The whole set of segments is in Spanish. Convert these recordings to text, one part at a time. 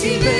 gloria, recibe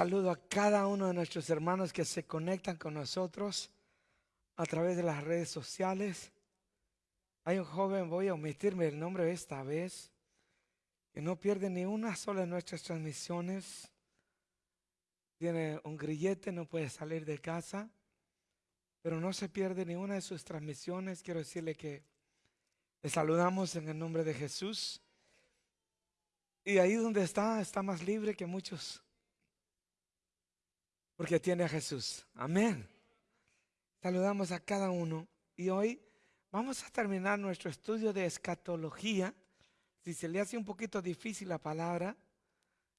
saludo a cada uno de nuestros hermanos que se conectan con nosotros a través de las redes sociales. Hay un joven, voy a omitirme el nombre esta vez, que no pierde ni una sola de nuestras transmisiones. Tiene un grillete, no puede salir de casa, pero no se pierde ni una de sus transmisiones. Quiero decirle que le saludamos en el nombre de Jesús. Y ahí donde está, está más libre que muchos. Porque tiene a Jesús. Amén. Saludamos a cada uno. Y hoy vamos a terminar nuestro estudio de escatología. Si se le hace un poquito difícil la palabra,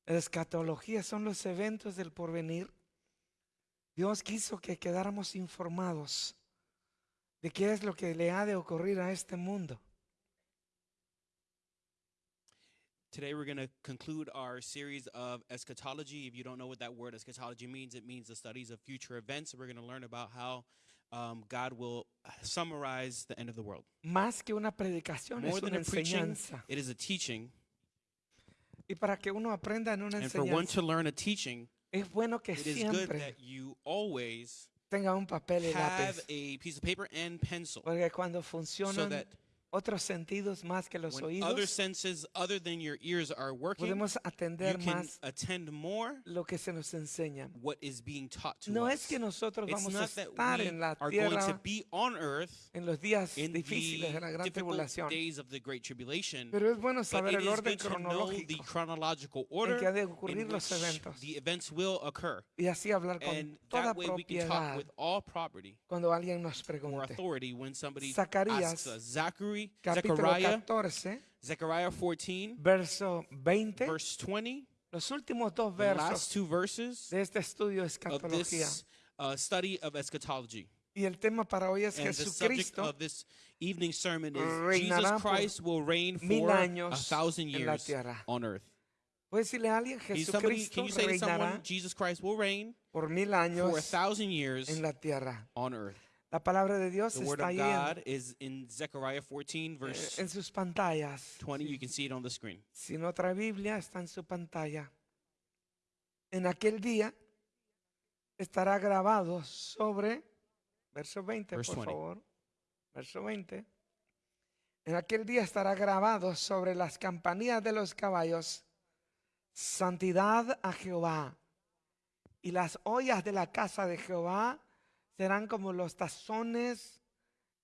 escatología son los eventos del porvenir. Dios quiso que quedáramos informados de qué es lo que le ha de ocurrir a este mundo. Today, we're going to conclude our series of eschatology. If you don't know what that word eschatology means, it means the studies of future events. We're going to learn about how um, God will summarize the end of the world. Más que una predicación, More es than una a preaching, enseñanza. it is a teaching. Y para que uno aprenda en una And for one enseñanza, to learn a teaching, es bueno que it is good siempre that you always tenga un papel y have lápiz. a piece of paper and pencil Porque cuando so funcionan that otros sentidos más que los when other oídos, senses other than your ears are working, podemos you atender can más attend more lo que se nos enseña. what is being taught to No us. es que nosotros It's vamos a not that estar we en la are going to tierra be on earth en los días in the difíciles de la gran difficult tribulación. days of the Great Tribulation. Pero es bueno But saber it el is orden good to know the cronológico chronological order que ha de in ocurrir los which eventos the events will occur. y así hablar con And toda that way we can talk propiedad with all property cuando alguien nos or pregunte. authority when somebody Zacarías, asks us. Zachary, Capítulo Zechariah, 14, Zechariah 14, verso 20, verse 20, los últimos dos the last versos two verses de este estudio de of escatología. this uh, study of eschatology. Y el tema para hoy es And the subject Jesucristo of this evening sermon is Jesus Christ will reign for a thousand years on earth. Puede decirle a alguien, Can, somebody, Jesucristo can you say reinará someone, Jesus Christ will reign por mil for a thousand years en la tierra. on earth? La palabra de Dios The word está of ahí God en, is in Zechariah 14, eh, verse en sus pantallas. 20. You can see it on the screen. Si no trae Biblia, está en su pantalla. En aquel día estará grabado sobre, verso 20, Verse por 20. favor. Verso 20. En aquel día estará grabado sobre las campanillas de los caballos, santidad a Jehová. Y las ollas de la casa de Jehová serán como los tazones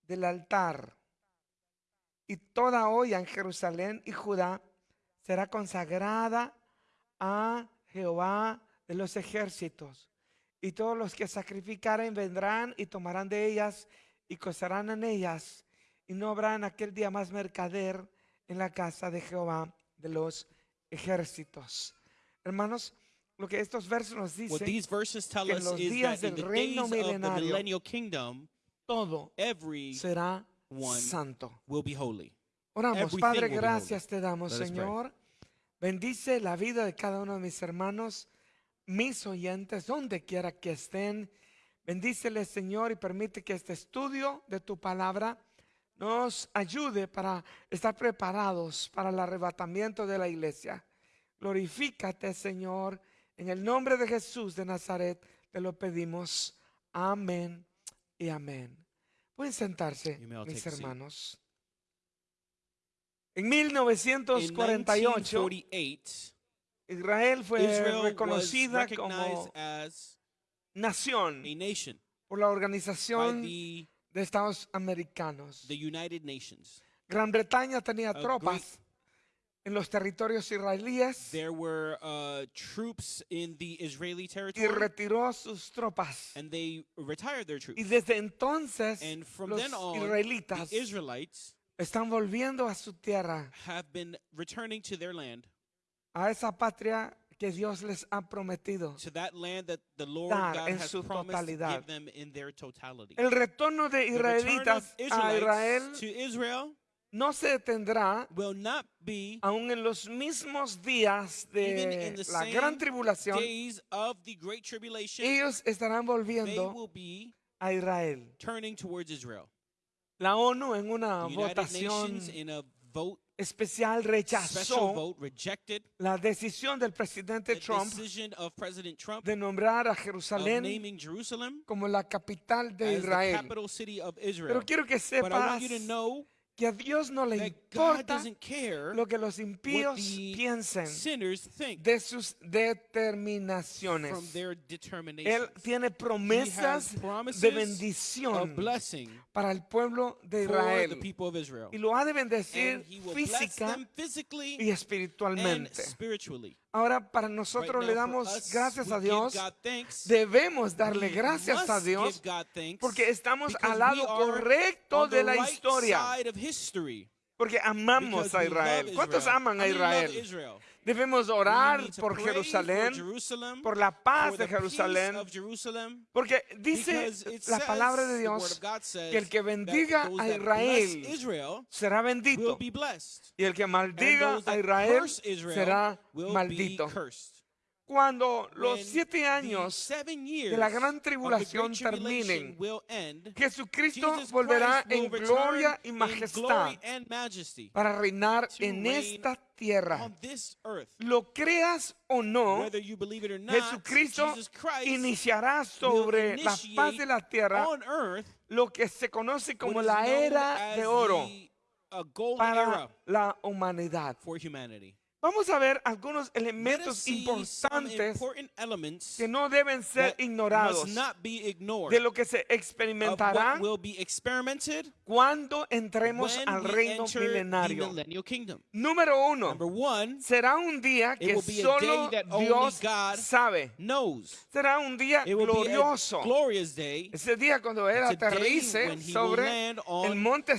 del altar. Y toda olla en Jerusalén y Judá será consagrada a Jehová de los ejércitos. Y todos los que sacrificaren vendrán y tomarán de ellas y cocerán en ellas. Y no habrá en aquel día más mercader en la casa de Jehová de los ejércitos. Hermanos, lo que estos versos nos What dicen, these verses tell que en us los is días that in del the reino days of the milenario, millennial kingdom, todo every será one santo. will be holy. Oramos, Everything Padre, will be holy. gracias te damos, Let us pray. Señor. Bendice la vida de cada uno de mis hermanos, mis oyentes, donde quiera que estén. Bendíceles, Señor, y permite que este estudio de tu palabra nos ayude para estar preparados para el arrebatamiento de la iglesia. Glorifícate, Señor, en el nombre de Jesús de Nazaret, te lo pedimos. Amén y amén. Pueden sentarse, mis hermanos. En In 1948, 1948, Israel fue Israel reconocida como nación por la Organización de Estados Americanos. Gran Bretaña tenía tropas en los territorios israelíes There were uh, troops in the Israeli y territory, retiró sus tropas. and they retired their troops. Y desde entonces And from los then on, israelitas the Israelites están volviendo a su tierra, have been returning to their land, a esa patria que Dios les ha prometido. to that land that the Lord Dar God en has su promised to totalidad. give them in their totality. El retorno de The return israelitas of a Israelites to Israel no se detendrá will not be aún en los mismos días de la gran tribulación. days of the great tribulation. Ellos estarán volviendo a Israel. turning towards Israel. La ONU en una votación especial special rechazó vote, rejected la decisión del presidente Trump Trump de nombrar a Jerusalén como la capital de Israel. Pero quiero que sepas que a Dios no le importa lo que los impíos piensen de sus determinaciones. Él tiene promesas de bendición para el pueblo de Israel people of Israel. y lo ha de bendecir física y and espiritualmente. Ahora para nosotros le damos us, gracias a Dios. Thanks. Debemos darle gracias a Dios thanks porque estamos al lado correcto de la right historia. Porque amamos a Israel. ¿Cuántos aman a Israel? Debemos orar por Jerusalén, por la paz de Jerusalén. Porque dice la palabra de Dios que el que bendiga a Israel será bendito y el que maldiga a Israel será maldito. Cuando los siete años de la gran tribulación terminen, Jesucristo Jesus volverá en gloria y majestad para reinar en esta tierra. Lo creas o no, Whether you believe it or not, Jesucristo Jesus Christ iniciará sobre la faz de la tierra lo que se conoce como la era de oro para era la humanidad. Vamos a ver algunos elementos importantes que no deben ser ignorados de lo que se experimentará what will be experimented cuando entremos when al reino milenario. Número uno, Number one, será un día que solo day that only Dios God sabe. knows. Será un día glorioso. day. Ese día cuando Él aterrice sobre el on monte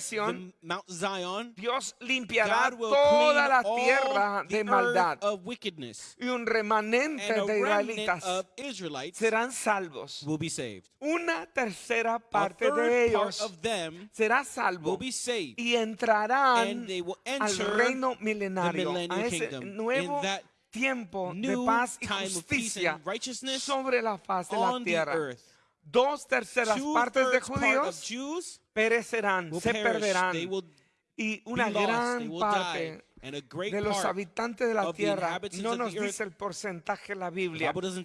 Mount Zion. Dios limpiará toda la tierra de maldad of wickedness. y un remanente de israelitas of Israelites serán salvos. will be saved. Una tercera parte de part ellos of them será will salvo be saved. y entrarán will al reino the milenario, a ese kingdom. nuevo tiempo de paz y justicia sobre la faz de la tierra. dos terceras partes de part judíos Jews perecerán, will se perderán. Will Y una gran will parte de los part habitantes de la tierra, no of the nos earth- dice el porcentaje la Biblia, pero us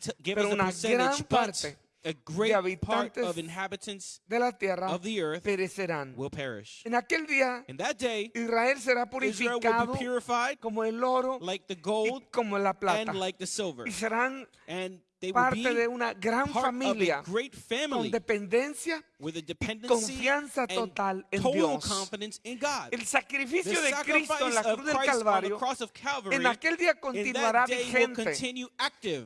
a una percentage, gran but parte a great part habitantes of inhabitants de la tierra of the earth perecerán. will perish. En aquel día, In that day, Israel será Israel will purificado be purified como el oro like the y gold como la plata. and like the silver. Y serán And parte de una gran familia con dependencia with a y confianza total en total Dios. confidence in God. El The sacrificio de Cristo en la cruz del Calvario en aquel día in continuará vigente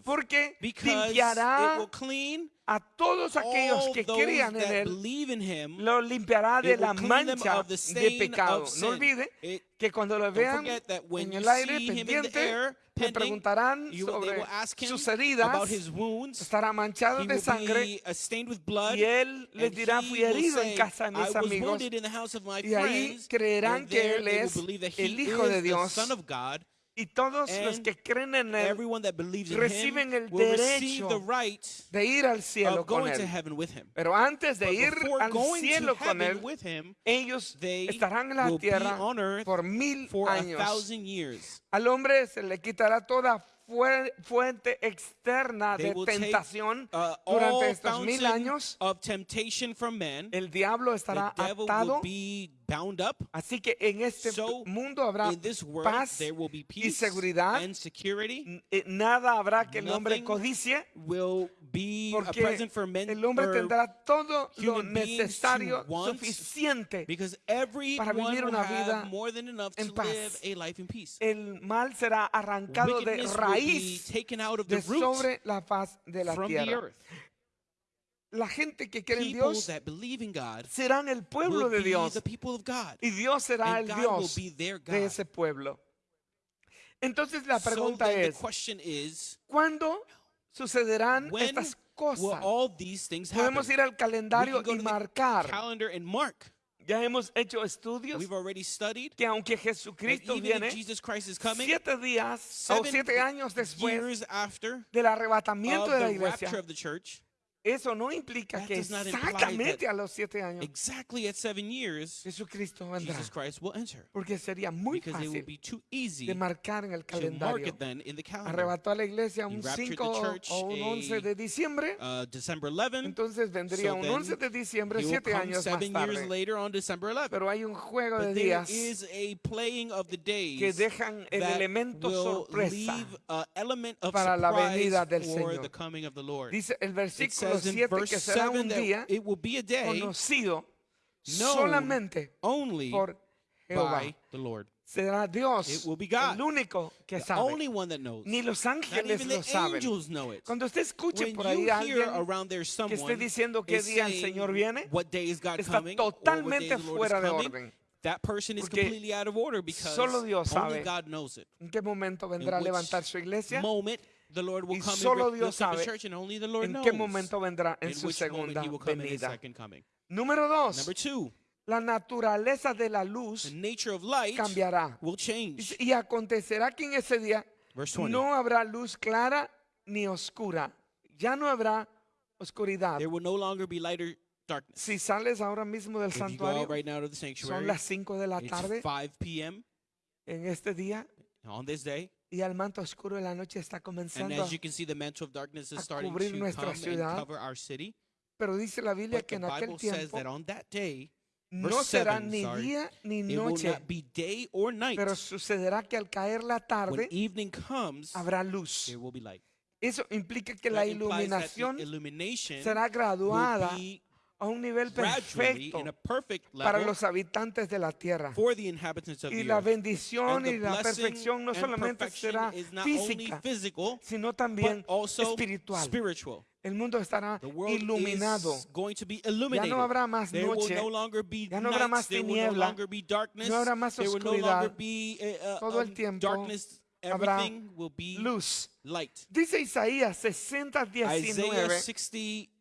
porque because it limpiará will clean a todos aquellos que crean en Él, Him. lo limpiará de la mancha de pecado. No olvide que cuando lo vean en el aire pendiente, air, le preguntarán sobre sus heridas, wounds. estará manchado de sangre uh, blood. y él les dirá, fui herido en casa de mis amigos. wounded in the house of my Y ahí creerán que él es el Hijo de Dios. Y todos los And que creen en Él Everyone that believes in reciben el derecho the right de ir al cielo con Él. heaven with him. Pero antes de But ir al cielo con Él, him, ellos estarán en la tierra on earth por mil for a años. thousand years. Al hombre se le quitará toda fue- fuente externa de will take tentación uh, durante estos mil años. of from man. El diablo estará atado. Bound up. Así que en este So, mundo habrá world, paz there will be y peace seguridad. and security. N- eh, Nada habrá que el hombre codicie. Will be a Porque present for men el hombre tendrá todo lo necesario, suficiente. para vivir una vida more than enough en to paz. live a life in peace. El mal será arrancado de Wickedness will be raíz taken out of de sobre la faz de la from the tierra. La gente que cree en Dios serán el pueblo de Dios the people of God. y Dios será el Dios de ese pueblo. Entonces la pregunta es, question is, ¿cuándo sucederán estas cosas? Podemos ir al calendario y marcar. Ya hemos hecho estudios We've already studied que aunque that Jesucristo viene if Jesus Christ is coming, siete días o siete años después years after del arrebatamiento of de la the iglesia, eso no implica That que exactamente a los siete años exactly at seven years, Jesucristo vendrá. Jesus Christ will enter. Porque sería muy Because it will fácil be too easy de marcar en el calendario. it then in the calendar. Arrebató a la iglesia un raptured the 5 church o un 11 a- de diciembre. Uh, December 11, Entonces vendría so un then 11 de diciembre, siete años más tarde. later on December 11. Pero hay un juego de But días que dejan el elemento sorpresa. leave an element of para la venida del Señor. the coming of the Lord. Dice el versículo in 7 verse que será 7 un día it will be a day conocido solamente only por Jehová. by the Lord. Será Dios It will be God. el único que The sabe. only one that knows. Ni los ángeles even lo the saben. angels know it. Cuando usted escuche When por ahí a alguien que esté diciendo qué día el Señor viene, what day is God está totalmente fuera de orden. that person is completely out of order because solo Dios only sabe. God knows it. ¿En qué momento vendrá a levantar su iglesia? Moment the Lord will Y come solo Dios sabe his church and only the Lord ¿En knows qué momento vendrá en in su segunda he will come in his venida? second coming. Número dos, Number two, la naturaleza de la luz the nature of light cambiará. will change. Dice, Y acontecerá que en ese día Verse 20. no habrá luz clara ni oscura. Ya no habrá oscuridad. There will no longer be light or darkness. Si sales ahora mismo del If santuario, right now to the son las 5 de la tarde 5 p.m. en este día on this day, y el manto oscuro de la noche está and comenzando. as you can see, the mantle of darkness is a starting cubrir to nuestra come and ciudad. cover our city. Pero dice la Biblia But que the en aquel Bible says tiempo that on that day, no verse será 7, ni sorry, día ni it will noche, not be day or night. pero sucederá que al caer la When tarde evening comes, habrá luz. there will be light. Eso implica que la That implies that the iluminación illumination será will graduada be a un nivel perfecto para los habitantes de la tierra. for the inhabitants of Y the la bendición y la perfección no solamente será física, physical, sino but también espiritual. spiritual. El mundo estará The world iluminado. Ya illuminated. no habrá más noche, ya no habrá más there will no tiniebla, longer be darkness, no habrá más oscuridad. be uh, Todo el um, tiempo darkness. habrá Everything will be luz. light. Dice Isaías 60, Isaiah 19.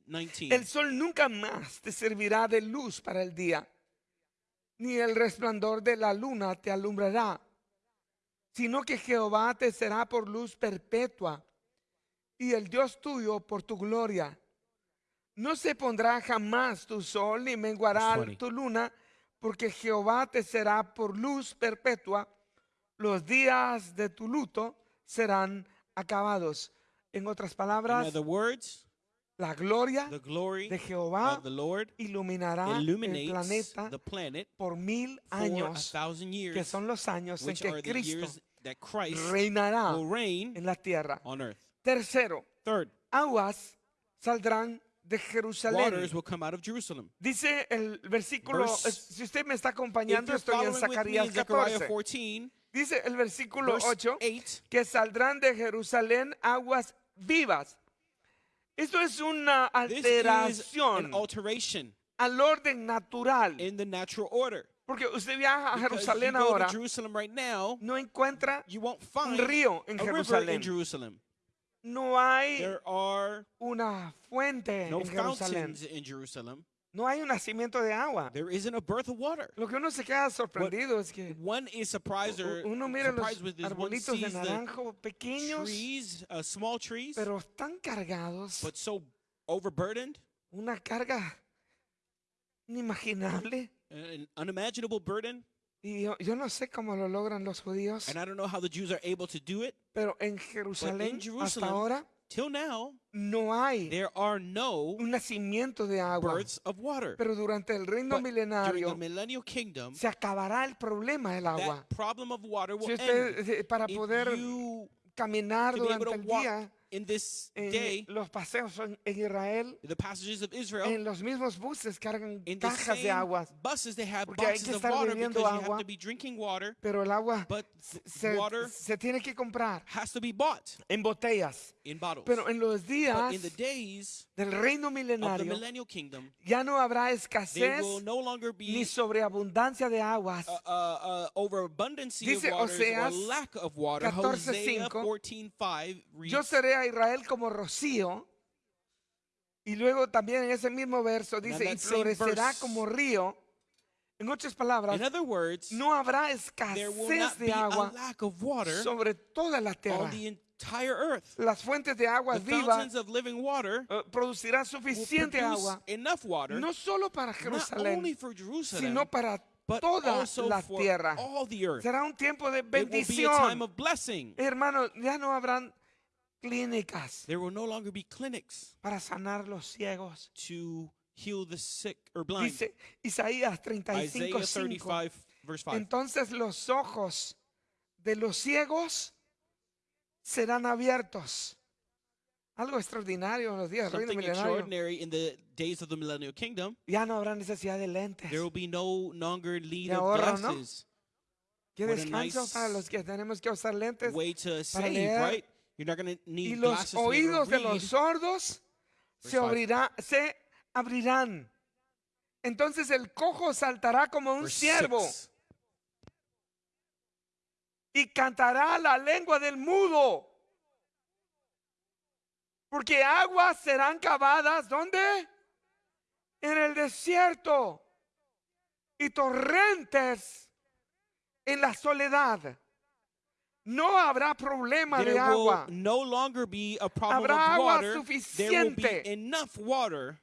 60, 19. El sol nunca más te servirá de luz para el día, ni el resplandor de la luna te alumbrará, sino que Jehová te será por luz perpetua y el Dios tuyo por tu gloria. No se pondrá jamás tu sol ni menguará Verse 20. tu luna, porque Jehová te será por luz perpetua. Los días de tu luto serán acabados. En otras palabras, words, la gloria the glory de Jehová of the Lord iluminará el planeta the planet por mil años, thousand que years, son los años en que Cristo years reinará en la tierra. on earth. Tercero, Third, aguas saldrán de Jerusalén. waters will come out of Jerusalem. Dice el versículo, Verse- eh, si usted me está acompañando, estoy en Zacarías in Zechariah 14. 14, Dice el versículo verse 8 8, que saldrán de Jerusalén aguas vivas. Esto es una alteración alteration al orden natural. in the natural order. Porque usted viaja a Jerusalén ahora, right now, no encuentra un río en Jerusalén. Jerusalem. No hay There are una fuente no en Jerusalén. No hay un nacimiento de agua. There isn't a birth of water. Lo que uno se queda sorprendido es que One is surprised or uno mira los surprised with is one arbolitos de sees naranjo pequeños, trees, uh, small trees, pero están cargados. but so overburdened, Una carga inimaginable. an unimaginable burden. Y yo, yo no sé cómo lo logran los judíos, And I don't know how the Jews are able to do it. pero en Jerusalén hasta ahora Till now, no hay there are no un nacimiento de agua. births of water. Pero durante el reino But during milenario the millennial kingdom, se acabará el problema del agua. that problem of water will Si usted, eh, para poder caminar to be able durante el día in this en day, los paseos en, en Israel, the passages of Israel, en los mismos buses cargan in the cajas de same aguas, buses, they have Porque hay boxes que of estar water bebiendo because you agua. have to be drinking water, pero el agua but se, water se tiene que comprar has to be bought en botellas. in bottles. Pero en los But días in the days del reino of the milenario kingdom, ya no habrá escasez no ni sobreabundancia de aguas. uh, uh, uh, Dice Oseas lack of water. 14:5, Hosea 14:5 Yo seré a Israel como rocío. Y luego también en ese mismo verso dice, y florecerá verse- como río. En otras palabras, in other words, no habrá escasez de agua lack of water sobre toda la tierra. Entire earth. Las fuentes de agua The vivas fountains of living water eh, producirán will suficiente produce agua, enough water, no solo para only Jerusalén, for Jerusalem, sino para but toda also la for tierra. all the earth. Será un tiempo de It will be a time bendición. of blessing. Hermanos, ya no habrán clínicas There will no longer be clinics para sanar los ciegos. to heal the sick or blind. Dice Isaías 35, Isaiah 35, verse 5. Entonces los ojos de los ciegos serán abiertos. Algo extraordinario en los días del reino Something milenario. extraordinary in the days of the millennial kingdom. Ya no habrá necesidad de lentes. There will be no longer need of ahorro, ¿no? glasses. Qué what a descanso nice para los que tenemos que usar lentes. Way to save, leer. right? You're not going to Y need los glasses to be able to oídos de read. los sordos se, five. abrirá- se abrirán. Entonces el cojo saltará como un Verse ciervo six. Y cantará la lengua del mudo. Porque aguas serán cavadas, ¿dónde? En el desierto. Y torrentes en la soledad. No habrá problema There de agua. no longer be a problem Habrá agua water. There will be suficiente. enough water.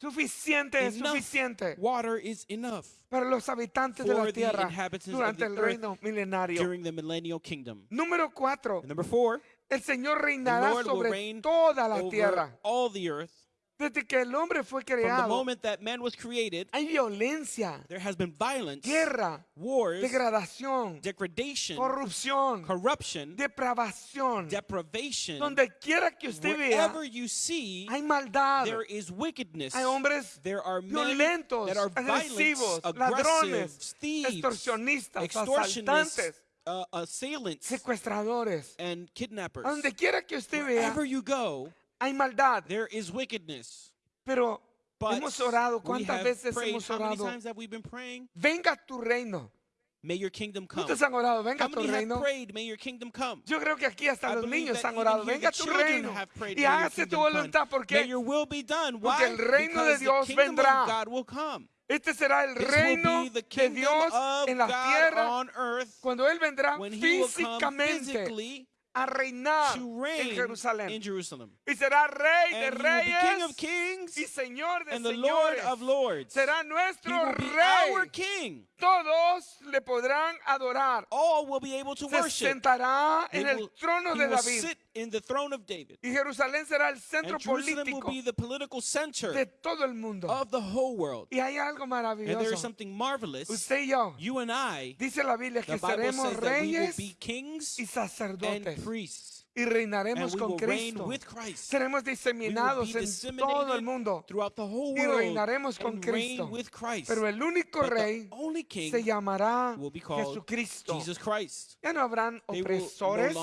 Suficiente es Enough suficiente water is enough para los habitantes de la tierra durante el reino milenario. during the millennial kingdom. Número cuatro, And number four, el Señor reinará sobre toda la tierra. all the earth. Desde que el hombre fue From the creado, moment that man was created, hay violencia, there has been violence, guerra, wars, degradación, degradation, corrupción, corruption, depravación. deprivation. Donde quiera que usted vea, Wherever you see, hay maldad. there is wickedness. Hay hombres There are men violentos, that are violent, agresivos, aggressive, ladrones, thieves, extorsionistas, extortionists, asaltantes, uh, assailants, secuestradores. and kidnappers. A donde quiera que usted vea, Wherever you go, hay maldad. there is wickedness. Pero But hemos orado, ¿cuántas have veces prayed. hemos orado? Venga tu reino. May your kingdom come. ¿Cuántos han orado? Venga How tu reino. prayed? May your kingdom come. Yo creo que aquí hasta I los niños han orado. Venga tu reino. prayed, Y "May your hágase tu kingdom come." voluntad. ¿Por May qué? your will be done. Porque el reino de Dios vendrá. of God will come. Este será el This reino de Dios en la God tierra earth cuando Él vendrá físicamente a reinar to en reign Jerusalén. in Jerusalem. Y será rey de And will be King of reyes kings y Señor de and the Lord señores. of lords. Será nuestro our rey. King. Todos le podrán adorar. All will be able to Se worship. sentará They en el will- trono he de David. sit in the throne of David. Y Jerusalén será el centro And Jerusalem will político be the political center de todo el mundo. of the whole world. Y hay algo And there is maravilloso. something marvelous. Usted y yo, You and I, dice la Biblia que seremos reyes be kings y and sacerdotes priests. y reinaremos con Cristo. Seremos diseminados en todo el mundo. y reinaremos con Cristo. Pero el único rey se llamará Jesucristo. Ya no habrán opresores.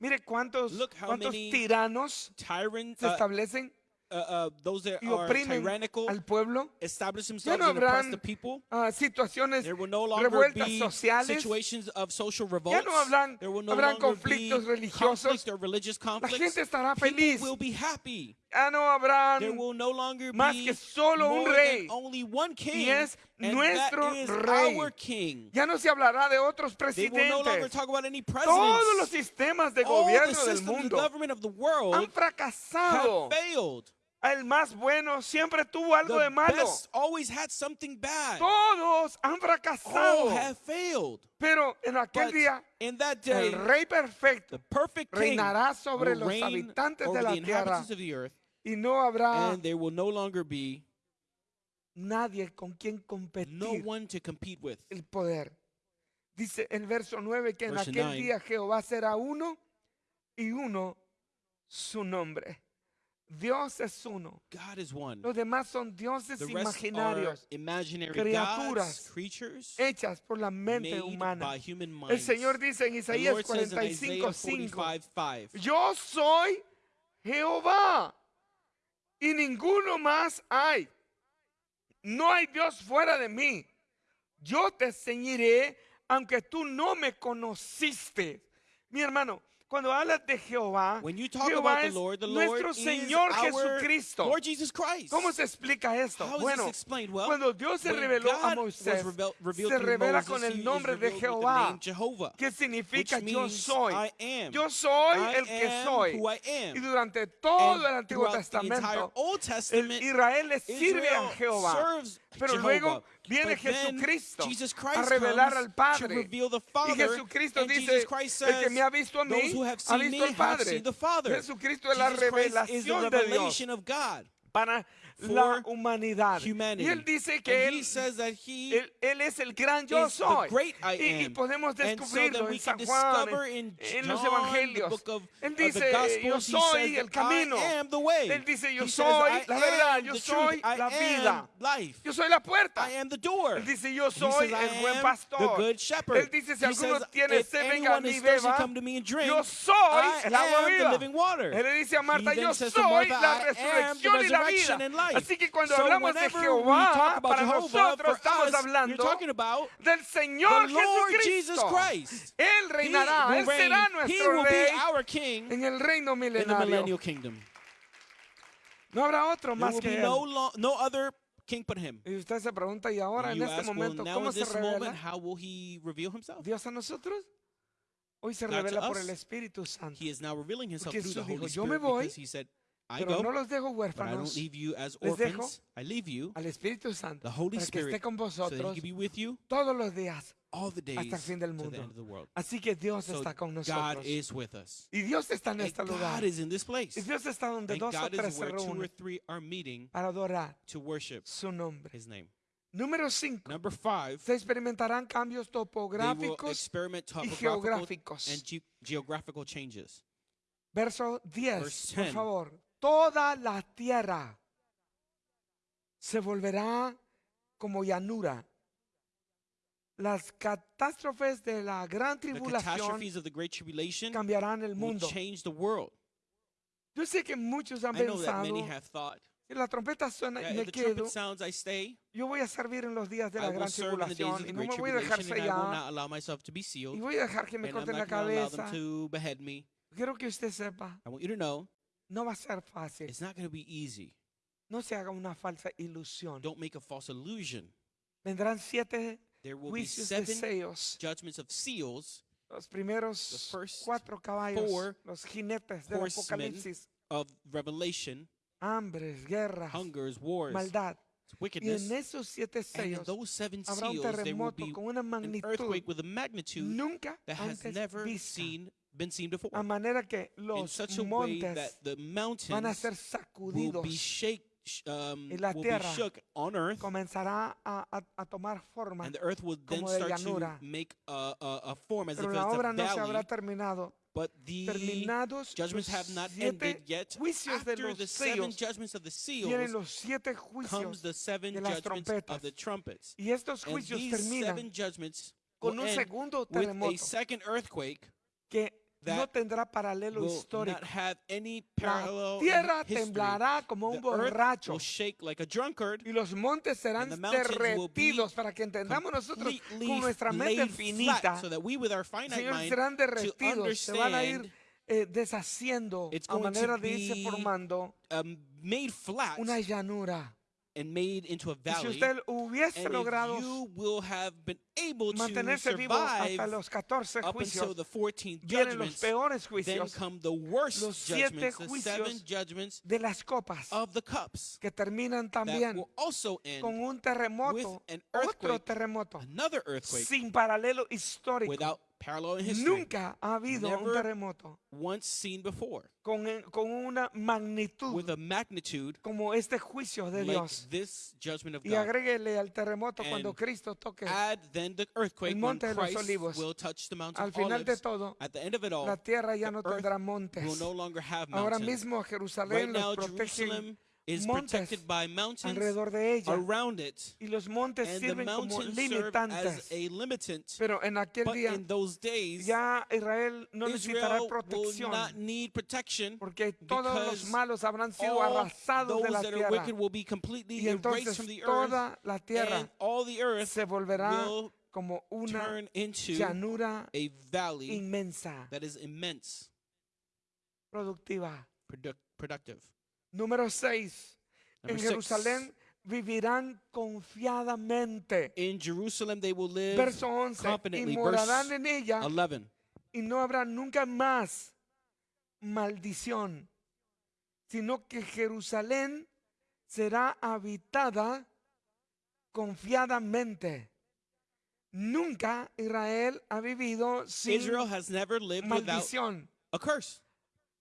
Mire cuántos, cuántos tiranos se uh, establecen uh, uh, those that y are tyrannical, al pueblo. establish Ya themselves no and oppress habrán the people. ah, situaciones There will no longer revueltas be sociales. situations of social Ya no habrán, There will no habrán conflictos religiosos. conflict or religious La conflicts. gente estará feliz. will be happy. Ya no habrán There will no más que solo un rey. king, es and nuestro rey. Ya no se hablará de otros no presidentes. any Todos los sistemas de All gobierno del mundo han fracasado. El más bueno siempre tuvo algo de malo. best always had something bad. Todos han All fracasado. have failed. Pero en aquel But día, in that day, el rey perfecto perfect reinará sobre los habitantes de la tierra earth, y no habrá and there will no longer be nadie con quien no competir one to compete with. el poder. Dice el verso 9 que en aquel 9. día Jehová será uno y uno su nombre. Dios es uno. God is one. Los demás son dioses The rest are imaginarios imaginary criaturas gods, creatures hechas por la mente made humana. by human El. Señor dice en Isaías Lord says in Isaiah 45:5, 45:5, yo soy Jehová y ninguno más hay. No hay Dios fuera de mí. Yo te ceñiré aunque tú no me conociste. Mi hermano, cuando hablas de Jehová, When you talk Jehová about the es Lord, the nuestro Lord is Señor Jesucristo. Lord Jesus Christ. ¿Cómo se explica esto? How bueno? Well, cuando Dios se reveló a God Moisés, se revela Moses, con el nombre de Jehová, que significa yo soy. Am. Yo soy I el que soy. Y durante todo And el Antiguo Testamento, Testament, Israel le sirve a Israel Jehová. Pero Jehovah. luego viene But Jesucristo Jesus a revelar al Padre. the Y Father, Jesucristo dice, Jesus Christ el que says, me ha visto a mí, ha visto al Padre. Father. Jesucristo es la revelación de Dios revelation of God para la humanidad. humanity. Y él dice que él, he él, él es el gran yo soy. Y, y podemos so descubrirlo then en San Juan, en, en los evangelios. of- Él dice, yo soy el camino. Él dice, yo He soy la verdad, yo soy la vida. life. Yo soy la puerta. I am the door. Él dice, yo soy says, el buen pastor. Él dice, si alguno tiene sed, venga a mí beba. Yo soy el agua viva. Él le dice a Marta, yo soy la resurrección y la vida. Así que cuando So hablamos de Jehová, para Jehovah, nosotros estamos us, hablando del Señor Jesucristo. Él reinará, Él será nuestro rey en el reino milenario. No habrá otro más que Él. king but him. Y usted se pregunta, ¿y ahora en este ask, well, momento now cómo se this moment, revela how will he reveal himself? Dios a nosotros? Hoy se God revela por el Espíritu Santo. He is now revealing himself Porque through the Jesús dijo, Holy "Yo me Spirit voy, he said, I Pero no go, los dejo but I don't huérfanos leave you as Les dejo orphans. I leave you, al Espíritu Santo the Holy para que esté Spirit, con so that he vosotros can be with you todos los días all the days hasta el fin del mundo. Así que Dios So está con God nosotros. is with us. Y Dios está en And este lugar. God is in this place. Y Dios está donde And dos o God tres se reúnen three are meeting para adorar to worship su nombre. his name. Número 5. Number five, Se experimentarán cambios topográficos. y geográficos. and ge- geographical changes. Verso 10, Verse por 10. favor. Toda la tierra se volverá como llanura. Las catástrofes de la gran tribulación catastrophes of the Great Tribulation cambiarán el mundo. change the world. Yo sé que muchos han pensado que la trompeta suena y me quedo. sounds, I stay. Yo voy a servir en los días de la gran tribulación y no me voy a dejar sellar y voy a dejar que me corten la cabeza. Quiero que usted sepa, I want you to know no va a ser fácil. it's not going to be easy. No se haga una falsa ilusión. Don't make a false illusion. Vendrán siete There will be juicios de seven sellos judgments of seals Los primeros The first cuatro caballos, los jinetes del Apocalipsis, of Revelation, hambres, guerras, hungers, wars, maldad. Y wickedness. en esos siete sellos those seven habrá un seals, terremoto con una magnitud earthquake with a magnitude nunca that has antes vista. Been seen before. A manera que In los such a way that montes the mountains van a ser will sacudidos. be shake, um, Y la will be tierra shook on earth, Comenzará a, a- a tomar forma. and the earth will then como de start to llanura. make a, form as Pero if la obra no se habrá terminado. But the Terminados judgments have not ended yet. After the seven judgments of the seals los siete comes the seven judgments of the trumpets. Y estos And juicios these terminan seven judgments con un segundo with a terremoto second earthquake que no tendrá paralelo histórico. La tierra temblará como un borracho y los montes serán derretidos para que entendamos nosotros con nuestra mente finita. flat so that we with our finite Señor, serán derretidos, se van a ir eh, deshaciendo a manera de irse formando um, una llanura. And made into a Y si valley. usted hubiese logrado if you will have been able to mantenerse vivo hasta los 14 up until juicios, the 14th vienen los peores juicios come the worst los siete juicios de las copas of the cups que terminan that también will also end con un terremoto, an otro earthquake, terremoto, sin paralelo histórico. Parallel in history, Nunca ha habido un terremoto once seen before, con, con una magnitud with a magnitude como este juicio de like Dios. this judgment of Y God. agréguele al terremoto cuando And Cristo toque. Add then the earthquake El when monte de los olivos. will touch the Al final de todo, At the end of it all, la tierra ya the no earth tendrá montes. will no longer have Ahora mismo Right Jerusalén now, los protege is montes protected by mountains alrededor de ella. around it, Y los montes and the sirven como mountains serve limitantes. as a limitant. Pero en aquel But día in those days, ya Israel no necesitará Israel will protección not need protection porque todos los because malos habrán sido all arrasados de those la that are tierra. wicked will be completely Y erased entonces from the earth, toda la tierra and all the earth se volverá will como una turn into llanura a valley inmensa, that is immense, productiva. produc- productive. Número 6. En six, Jerusalén vivirán confiadamente. in Jerusalem they will live Verso 11. Y morarán en ella 11. y no habrá nunca más maldición, sino que Jerusalén será habitada confiadamente. Nunca Israel ha vivido sin Israel has never lived without maldición. a curse.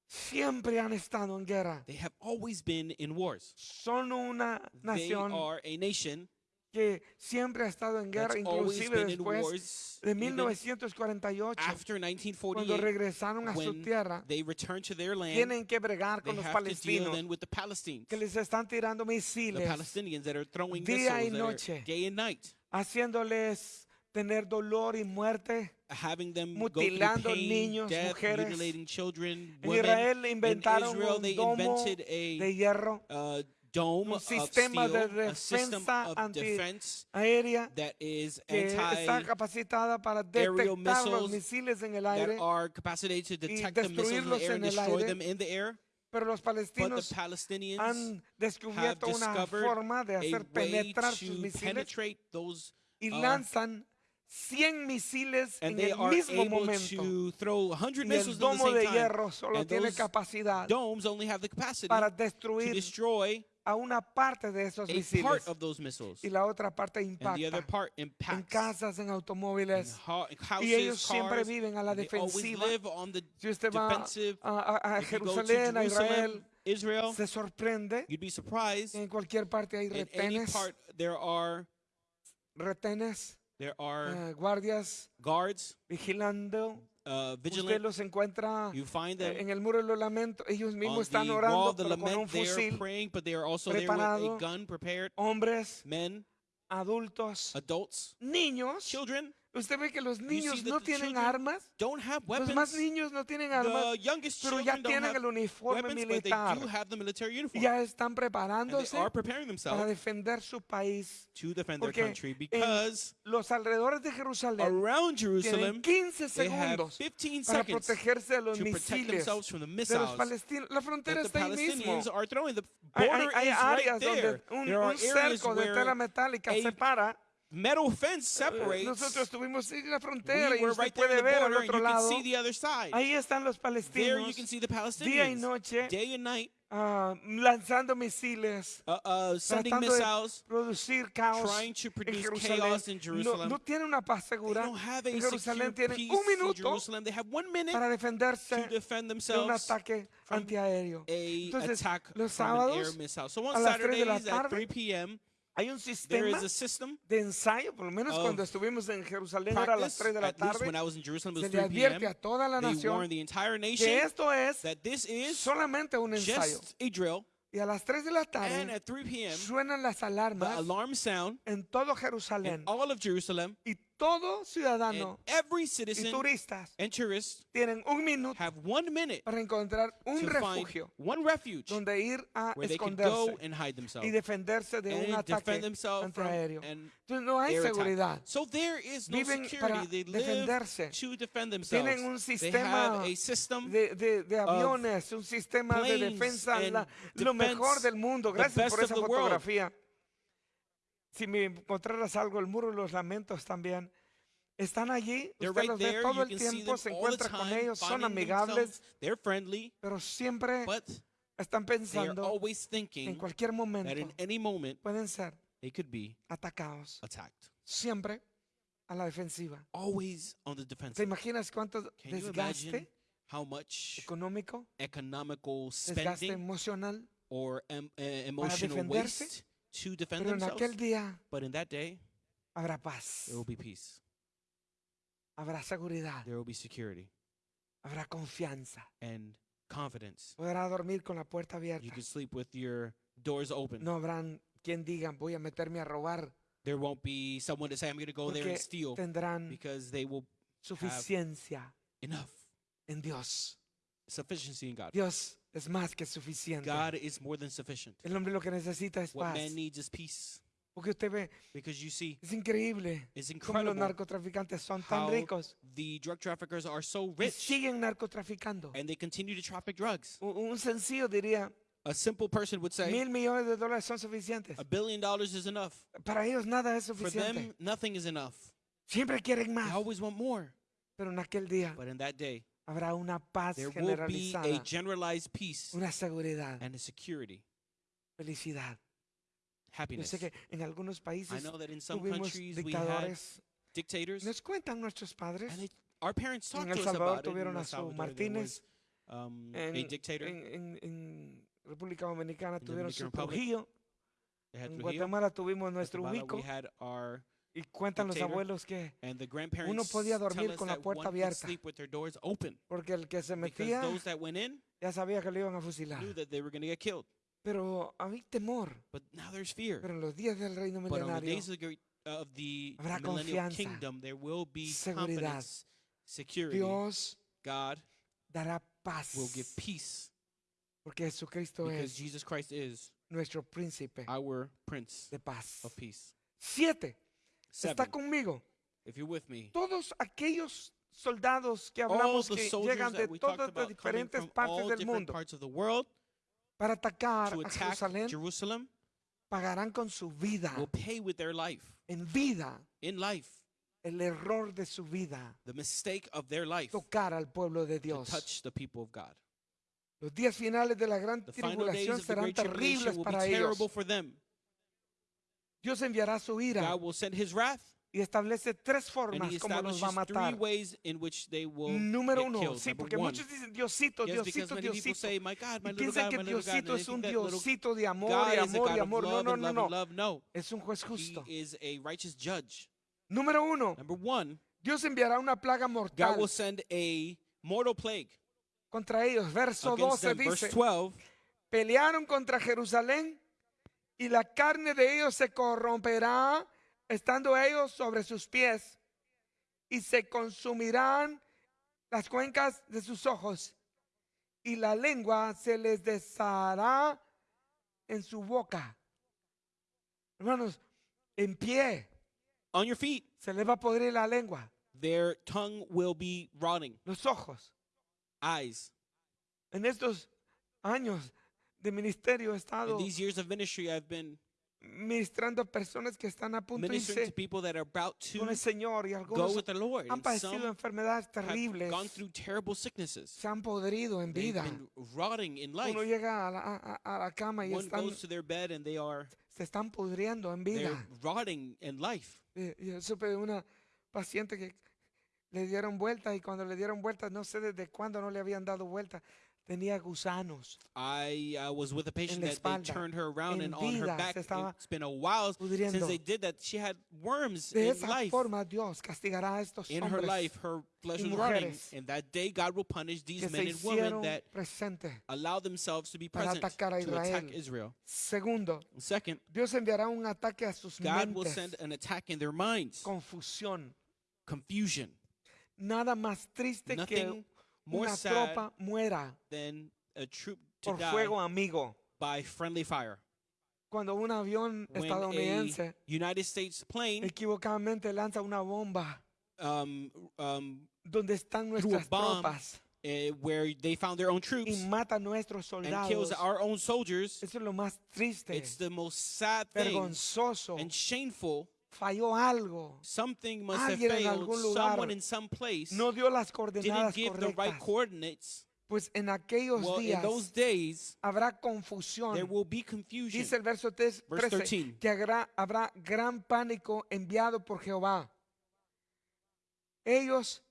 Siempre han estado en guerra. They have always been in wars. Son una They nación are a nation que siempre ha estado en guerra, inclusive después wars. de even 1948, after cuando 1948, regresaron a su tierra, they returned to their land, tienen que bregar they con los palestinos then with the Palestinians, que les están tirando misiles, Palestinians that are throwing día y noche. are day and night, haciéndoles tener dolor y muerte. Having them go Mutilando pain, niños, death, mujeres. mutilating children, En women. Israel inventaron Israel, un they domo invented de a hierro uh, dome un of sistema de steel, a system defensa of anti- defense aérea that is que está capacitada para aerial detectar los missiles misiles en el that aire, are capacitated to detect the missiles in destruirlos the air en and el destroy aire. them in the air. pero los But the palestinos Palestinians han descubierto una discovered forma de a hacer penetrar sus misiles penetrate those, y uh, lanzan 100 misiles and en el mismo momento. to throw 100 Y el domo de hierro solo tiene capacidad para destruir a una parte de esos misiles y la otra parte impacta part en casas, en automóviles. houses, Y ellos siempre cars, viven a la defensiva. Si usted va a, a- Jerusalén, a Israel, Israel, se sorprende en cualquier parte hay retenes, part, there are retenes, there are eh, guardias guards, vigilando. uh, Usted los encuentra You find them en el muro de los lamentos. Ellos mismos están the wall orando, of the pero con un lament. They are fusil. praying, but they are also there with a gun prepared. Hombres, Men, adultos, adults, niños. children Usted ve que los niños no tienen armas. don't have Los weapons. más niños no tienen armas, pero ya tienen el uniforme militar. Ya están preparándose are preparing para defender su país. to defend their Porque en because los alrededores de Jerusalén around tienen Jerusalem 15 they have segundos 15 para protegerse de los misiles de los palestinos. La frontera está ahí mismo. Hay, hay- áreas donde un, un cerco de tela metálica separa metal fence Eh, separates. Nosotros estuvimos en la frontera we y were usted right there puede ver al otro you can lado. see the other side. Ahí están los palestinos can see the día y Palestinians, noche day and night, ah, lanzando misiles, uh, uh, sending tratando de missiles, producir caos trying to en produce Jerusalén. chaos in No, Jerusalem. no tienen una paz They segura. don't have a En Jerusalén tienen un in minuto para defenderse to defend de un themselves ataque antiaéreo. Entonces, los sábados. So a on las 3 de la Saturdays at tarde, 3 p.m., hay un there sistema is a system de ensayo, por lo menos cuando estuvimos en Jerusalén era a las practice. 3 de la tarde. Se le 3 p.m. advierte a toda la nación que esto es solamente un ensayo. Y a las 3 de la tarde at 3 p.m., suenan las alarmas alarm sound en todo Jerusalén. all of Jerusalem, Y todo ciudadano every y citizen turistas and tourist tienen un minuto have one minute para encontrar un refugio one refuge donde ir a where they can go esconderse and hide themselves y defenderse de un and ataque antiaéreo. no hay seguridad. So there is no Viven para. They defenderse. to defend themselves. Tienen un sistema de, de- de aviones, un sistema de defensa, la- lo mejor del mundo. Gracias por esa the world. Si me encontraras algo, el muro de los lamentos también. Están allí, usted right los ve todo el tiempo, se encuentra con ellos, son amigables, friendly, pero siempre but están pensando always en cualquier that momento in any moment pueden ser they could be atacados. attacked. Siempre a la defensiva. Always on the ¿Te defensive. imaginas cuánto Can desgaste imagine how much económico, economical desgaste emocional? or em- uh, emotional defenderse, waste to defend Pero en aquel día But in that day, habrá paz, there will be peace. habrá seguridad, There will be security habrá confianza. and confidence. Podrá dormir con la puerta You abierta. can sleep with your doors open. No habrán quien diga voy a meterme a robar There won't be someone to say, I'm going to go there porque and steal tendrán because they will suficiencia enough. en Dios. Sufficiency in God. Dios es más que suficiente. God is more than sufficient. El hombre lo que necesita es What paz. man needs is peace. Porque usted ve, Because you see, es increíble it's cómo los narcotraficantes son tan how ricos the drug traffickers are so y rich siguen narcotraficando. and they continue to traffic drugs. Un, un sencillo diría, A simple person would say, mil millones de dólares son suficientes. a billion dollars is enough. Para ellos nada es For suficiente. them, nothing is enough. Siempre quieren They más. always want more. Pero en aquel día But in that day, habrá una paz there will be a generalized peace una seguridad, and a security, felicidad. Yo happiness. sé que en algunos I países know that in some tuvimos countries we had dictadores. dictators, Nos cuentan nuestros padres. and our parents talked En El to us Salvador about it. In tuvieron El a su Salvador, there Martínez. was, um, En, a dictator. en- en- en República Dominicana tuvieron su Dominican Republic, Trujillo. They had En Trujillo, Guatemala tuvimos nuestro Guatemala, Ubico. we had our Y cuentan los abuelos que and the grandparents podía dormir con la puerta abierta. sleep with their doors open porque el que se metía those that went in ya sabía que lo iban a fusilar. Pero había temor. But now there's fear. Pero en los días del reino milenario Habrá confianza, kingdom, there will be seguridad. Dios God dará paz. will give peace Porque Jesucristo es Jesus Christ is nuestro príncipe our Prince de paz. of Peace. Siete. Está conmigo. If you're with me, Todos aquellos soldados que hablamos que llegan de todas las diferentes partes del mundo world para atacar to a Jerusalén Jerusalem pagarán con su vida, will pay with their life. en vida, In life, el error de su vida, the mistake of their life tocar al pueblo de to Dios. touch the people of God. Los días finales de la gran tribulación serán terribles para ellos. Dios enviará su ira God will send his wrath y establece tres and formas he como los va a establishes three matar. ways in which they will Número get uno, killed. sí, Number porque one, muchos dicen Diosito, yes, because Diosito, many people Diosito. say, my God, my Y little piensan God, que my little God, Diosito they es un think that little Diosito de amor God y is a amor of amor. No, love no, and no, love no. and love. No, Es un juez he justo. is a righteous judge. Número uno, Number one, Dios enviará una plaga God mortal will send a mortal plague contra ellos. Verso against 12 them. Verse dice, 12, pelearon contra Jerusalén y la carne de ellos se corromperá estando ellos sobre sus pies y se consumirán las cuencas de sus ojos y la lengua se les deshará en su boca. Hermanos, en pie on your feet, se les va a podrir la lengua, their tongue will be rotting. los ojos. Eyes. En estos años de ministerio he In estado these years of ministry, I've been ministrando a personas que están a punto de ministering to irse people that are about to con el Señor y go algunos with the Lord. han And padecido some enfermedades have terribles, gone through terrible sicknesses. se han podrido en They've vida. been rotting in life. Uno llega a la, a- a- a la cama y One están, goes to their bed and they are se están pudriendo en they're vida. rotting in life. Eh, Yo supe de una paciente que le dieron vuelta y cuando le dieron vuelta, no sé desde cuándo no le habían dado vuelta, tenía gusanos I uh, was with a patient that they espalda, turned her around en and on her vida, back. se estaba It's been a while since they did that. She had worms De in esa life. forma Dios castigará a estos In her hombres life, her flesh y was running, mujeres And that day, God will punish que these se men and women hicieron that presentes. allow themselves to be para present atacar a to attack Israel. Israel. Segundo, Second, Dios enviará un ataque a sus God will mentes, send an attack in their minds, confusión. confusion. Nada más triste Nothing que more una sad tropa muera than a troop to por die fuego amigo. by friendly fire. Cuando un avión When estadounidense a United States plane equivocadamente lanza una bomba um, um, donde están threw a nuestras bomb tropas eh, where they found their own y troops mata a nuestros and kills soldados. our own soldiers, Eso es lo más triste, it's the most sad thing vergonzoso. and shameful. Falló algo. Something must have Alguien en failed. algún lugar Someone in some place No dio las didn't coordenadas give the right correctas. coordinates. Pues en aquellos Well, in días those days, habrá confusión. there will be confusion. Dice el verso 3, Verse 13 13. que habrá, habrá gran pánico enviado por Jehová. Ellos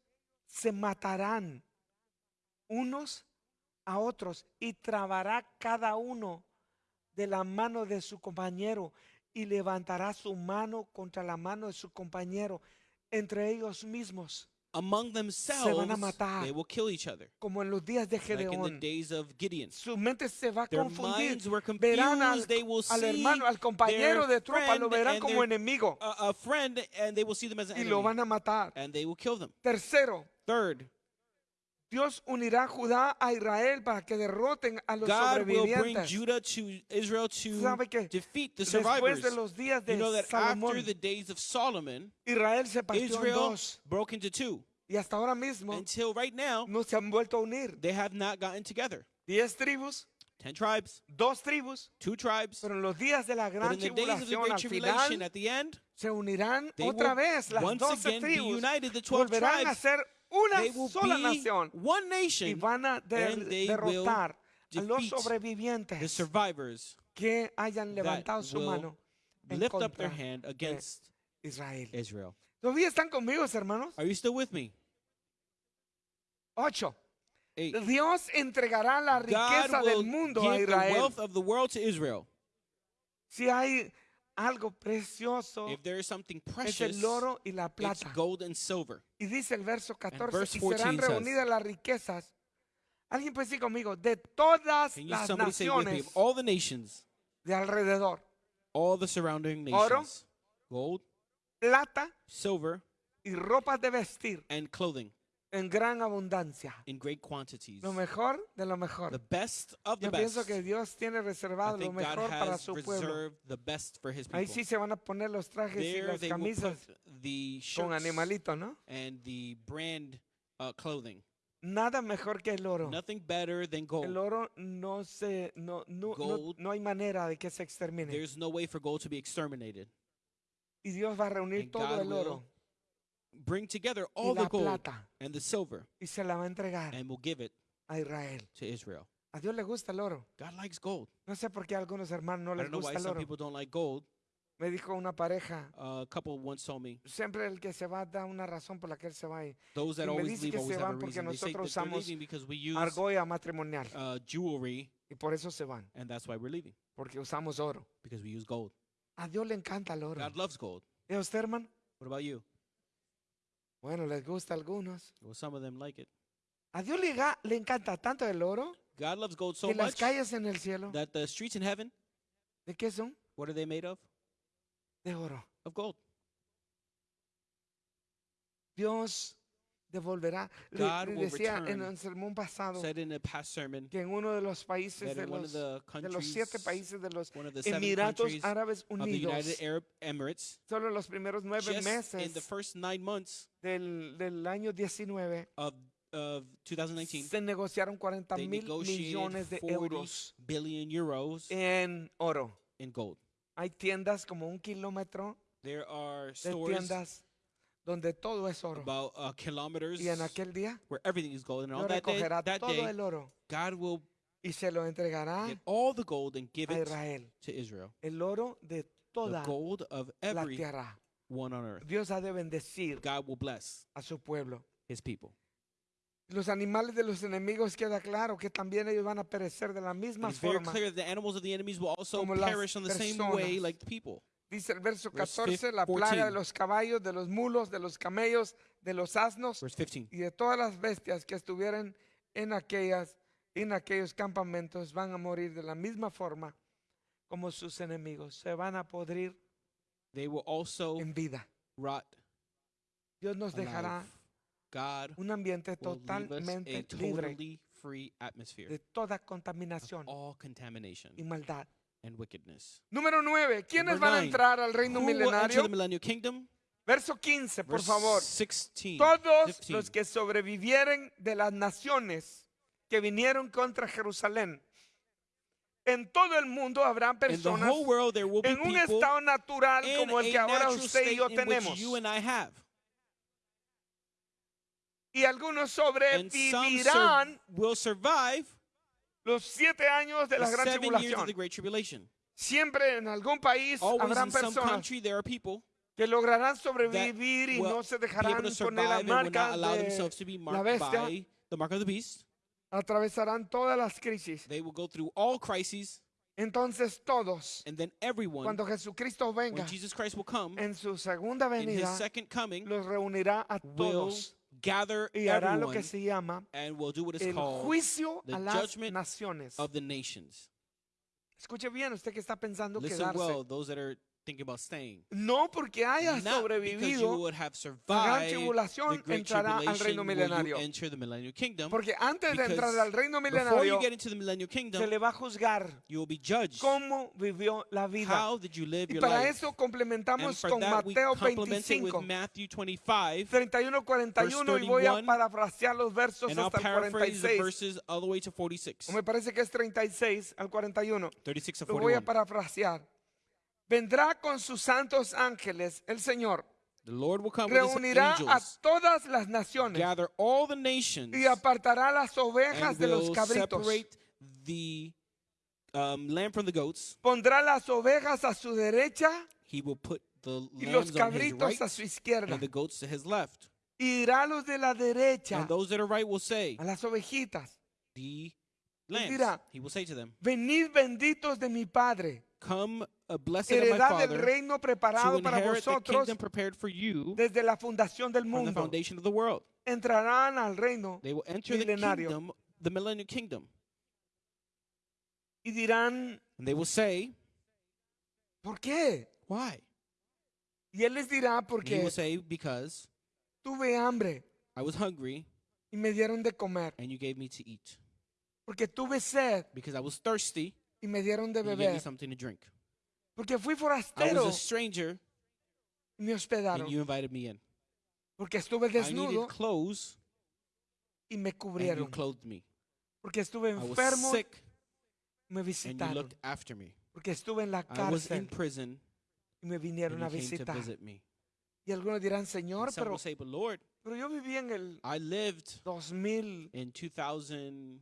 se matarán unos a otros y trabará cada uno de la mano de su compañero y levantará su mano contra la mano de su compañero entre ellos mismos, Among themselves, matar. they will kill each other. como en los días de Like in the days of Gideon. Su mente se va a Their confundir. minds were Verán al, confused. They will al see hermano, al compañero de tropa, lo friend verán and como their- enemigo a, a friend and they will see them as an y lo enemy. van a matar. And they will kill them. Tercero, Third, Dios unirá Judá a Israel para que derroten a los God will bring sobrevivientes. Judah to Israel to ¿Sabe qué? defeat the Después survivors. de los días de You know that Salomón, after the days of Solomon, Israel se partió en Israel dos broke into two. y hasta ahora mismo Until right now, no se han vuelto a unir. they have not gotten together. Diez tribus, Ten tribes, dos tribus, two tribes. pero en los días de la But gran in the days of the tribulación great al tribulation, final at the end, se unirán they otra will vez las once doce again be tribus. united, the 12 Volverán a tribes. ser una They will sola be nación one y nation, van a der- derrotar a los sobrevivientes survivors que hayan levantado su mano en lift up their hand against Israel. Israel. ¿Todavía están conmigo, hermanos? Are you still with me? Ocho. Eight. Dios entregará la riqueza God del mundo a the wealth of the world to Israel. Si hay algo precioso, If there is something es precious, el oro y la it's plata. gold and silver. Y dice el verso 14, verse y serán 14 says- reunidas las riquezas. Alguien puede decir conmigo, de todas las naciones all the nations, de alrededor, all the surrounding Oro. nations, gold, plata silver, y ropas de vestir and clothing en gran abundancia. in great quantities. Lo mejor de lo mejor. The best of the Yo best. pienso que Dios tiene reservado lo mejor para su pueblo. the best for His Ahí sí se van a poner los trajes y There las they will camisas con animalito, ¿no? and the brand uh, clothing. Nada mejor que el oro. Nothing better than El gold. oro no se, no, no, no, Gold. no hay manera de que se extermine. There's no way for gold to be exterminated. Y Dios va a reunir And todo God el oro Bring together all the gold plata and the silver y se la va a entregar and will give it a Israel. to Israel. A Dios le gusta el oro. God likes gold. No sé por qué a algunos hermanos no I les don't know why gusta el some oro. people don't like gold. Me dijo una pareja, a couple once told me siempre el que se va da una razón por la que él se va. Y those that Y me always dice leave que always se have a van porque reason. They say that nosotros they're usamos leaving because we use argolla matrimonial. uh, jewelry Y por eso se van, and that's why we're leaving porque usamos oro. because we use gold. A Dios le encanta el oro. God loves gold. ¿Y a usted, hermano? What about you? Bueno, les gusta a algunos. Well, some of them like it. A Dios le, le encanta tanto el oro God loves gold so que las much calles en el cielo, that the streets in heaven, ¿de qué son? what are they made of? De oro. Of gold. Dios devolverá. God le will decía en el sermón pasado Said in a past sermon que en uno de los países de los, de los siete países de los Emiratos Árabes Unidos, Arab Emirates, solo los primeros nueve meses the first nine months del, del año 19 of of 2019, se negociaron 40 they mil millones de 40 euros euros en oro. in gold. Hay tiendas como un kilómetro There are de tiendas donde todo es oro. about uh, kilometers Y en aquel día where everything is gold. And on that day, recogerá that todo day, el oro God will y se lo entregará get all the gold and give a it Israel. to Israel. El oro de The toda gold of la every tierra. one on earth. Dios ha de bendecir God will bless a su pueblo. his people. Los animales de los enemigos queda claro que también ellos van a perecer de la misma very forma. clear that the animals of the enemies will also como perish on the same way like the people. Dice el verso Verse 14, la plaga 14. de los caballos, de los mulos, de los camellos, de los asnos Verse 15. y de todas las bestias que estuvieran en aquellas en aquellos campamentos van a morir de la misma forma como sus enemigos. Se van a podrir They will also en vida. rot Dios nos dejará. God un ambiente totalmente libre totally free atmosphere de toda contaminación all contamination y maldad. And wickedness. Número 9. ¿Quiénes Number van a nine. entrar al reino Who will enter milenario? the millennial kingdom? Verso 15, por Verse favor. 16. Todos 15. los que sobrevivieren de las naciones que vinieron contra Jerusalén. En todo el mundo habrá personas world, there will be en un people estado natural in como el a que ahora natural usted y state yo tenemos. you and I have. Y algunos And some sobrevivirán sur- will survive los siete años de la gran tribulación. Siempre en algún país habrán personas que lograrán sobrevivir y no se dejarán poner la marca de la bestia. Atravesarán todas las crisis. They will go through all crises, Entonces todos, and then everyone, cuando Jesucristo venga when Jesus Christ will come en su segunda in his venida, second coming, los reunirá a todos gather y hará lo que se llama and will do what is el called juicio the a las judgment naciones. of the nations. Escuche bien, usted que está pensando Listen quedarse. well, those that are thinking about staying. No porque haya Not sobrevivido, la gran tribulación entrará al reino milenario. kingdom. Porque antes de entrar al reino milenario, millennial se kingdom, le va a juzgar cómo vivió la vida. Y para life? eso complementamos con Mateo complement it with 25, Matthew 25, 31, 41 y voy a 31, parafrasear los versos hasta el paraphrase the 46. verses all the way to 46. O me parece que es 36 al 41. 36 to Lo voy a 41. parafrasear. Vendrá con sus santos ángeles el Señor. The Lord will come with his Reunirá a angels, todas las naciones gather all the nations, y apartará las ovejas and de los cabritos. separate the um, lamb from the goats. Pondrá las ovejas a su derecha He will put the y los cabritos right a su izquierda. and the goats to his left. Y dirá a los de la derecha, And those that are right will say, a las ovejitas, the dirá, lambs. He will say to them, venid benditos de mi Padre, Come, a blessed of my heredad del Father, reino preparado para the vosotros kingdom prepared for you desde la fundación del from the mundo. foundation of the world. Entrarán al reino They will enter the Milenario. kingdom, the millennial kingdom. y dirán, And they will say, ¿por qué? Why? Y él les dirá, porque will say, Because tuve hambre I was hungry y me dieron de comer, and you gave me to eat. porque tuve sed Because I was thirsty y me dieron de and you gave me beber, something to drink. porque fui I forastero a stranger y me hospedaron, and you invited me in. porque estuve I desnudo clothes y me and you cubrieron, clothed me. porque estuve I was enfermo sick y me and you visitaron, looked after me. porque estuve en la I was in cárcel prison y me and vinieron a you came to visitar. visit me. Y algunos dirán, And Señor, some pero, will say, But Lord, pero yo viví en el I lived 2025, in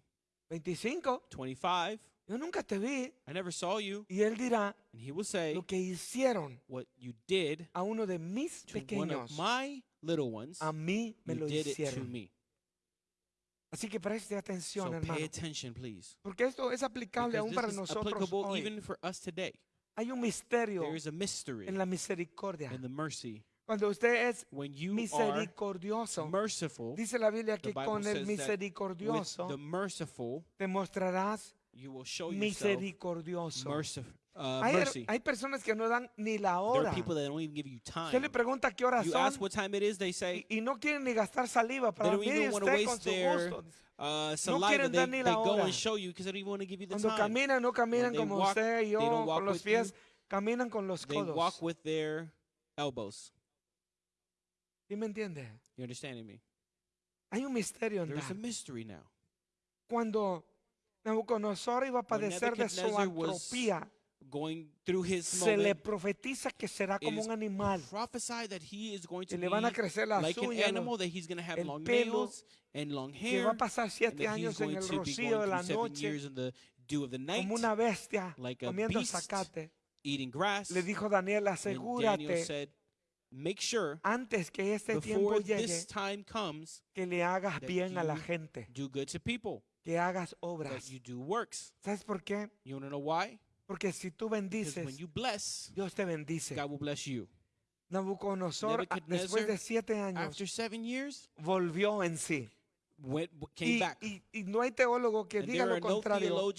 2025. Yo nunca te vi. I never saw you. Y él dirá, And he will say, lo que hicieron What you did a uno de mis to one pequeños, of my little ones, a mí me you lo did it to hicieron. me. Así que preste atención, So hermano. pay attention, please. Porque esto es aplicable Because aún para this is nosotros applicable hoy. even for us today. Hay un misterio There is a mystery en la misericordia. in the mercy. Cuando usted es When you are misericordioso, merciful, dice la Biblia the que Bible con el says that with misericordioso the merciful, te mostrarás you will show misericordioso. mercif- uh, Hay, mercy. hay personas que no dan ni la There hora. are people that don't even give you Usted le time. pregunta qué horas You son ask what time it is, they say, y, y no quieren ni gastar saliva para don't even wanna usted con waste su their gusto. uh, saliva. quieren They, dar ni they la go hora. and show you because they don't even want to give you the Cuando time. caminan, no caminan they como walk, usted y yo they don't walk con los with you. pies, caminan con los They walk codos. with their elbows. ¿Sí me entiende? You understanding me? Hay un misterio en There's a that. mystery now. Cuando Nabucodonosor iba a padecer de su Nebuchadnezzar was- antropía, going through his se le profetiza que será como un animal. prophesy that he is going to Y le van a crecer las like an uñas, animal, los- that he's going to have el long pelo, nails and long que va hair, a pasar siete años en el rocío de la noche como una bestia like comiendo zacate. Le dijo Daniel, asegúrate said, make sure antes que este tiempo llegue this time comes, que le hagas bien a la gente, do good to people, que hagas that obras. you do works. ¿Sabes por qué? You know why? Porque si tú bendices, when you bless, Dios te bendice. God will bless you. Nabucodonosor, después de siete años, After seven years, volvió en sí. Went, came Y, back. y- y no hay teólogo que And diga there lo no contrario,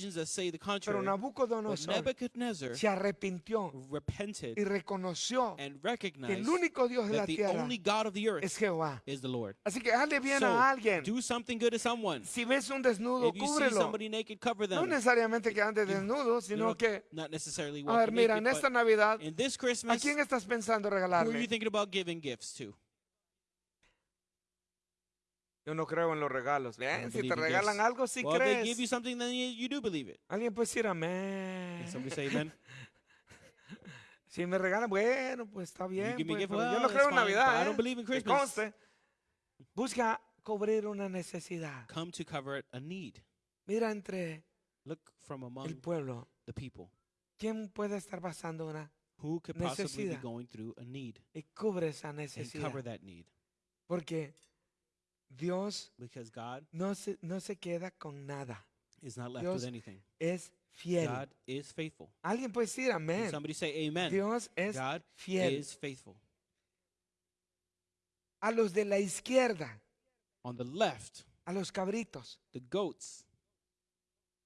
pero Nabucodonosor Nebuchadnezzar se arrepintió repented y reconoció and que el único Dios de la tierra only God of the earth es Jehová. is the Lord. Así que hazle bien So, a alguien. do something good to someone. Si ves un desnudo, If you see cúbrelo. somebody naked, cover No them. necesariamente que ande desnudo, sino que, not necessarily a ver, mira, naked, en esta Navidad, in this ¿a Christmas, quién estás pensando who are you regalarle? thinking about giving gifts to? Yo no creo en los regalos. Si te regalan algo, si well, if they give you crees. something, then you, you do believe it. Alguien puede decir amén. Can somebody say amen? Si me regalan, bueno, pues está bien. pues, gift, pero well, yo no creo en fine, but I Navidad. don't ¿eh? believe in conste. Busca cubrir una necesidad. Come to cover a need. Mira entre Look from el among pueblo. the people. ¿Quién puede estar pasando una Who could possibly be going through a need y cubre esa and necesidad? cover that need? Porque Dios Because God no se, no se queda con nada. is not left Dios with anything. Es fiel. God is faithful. Alguien puede decir Can amén. somebody say amen? Dios es God fiel. is faithful. A los de la izquierda, On the left, a los cabritos. the goats.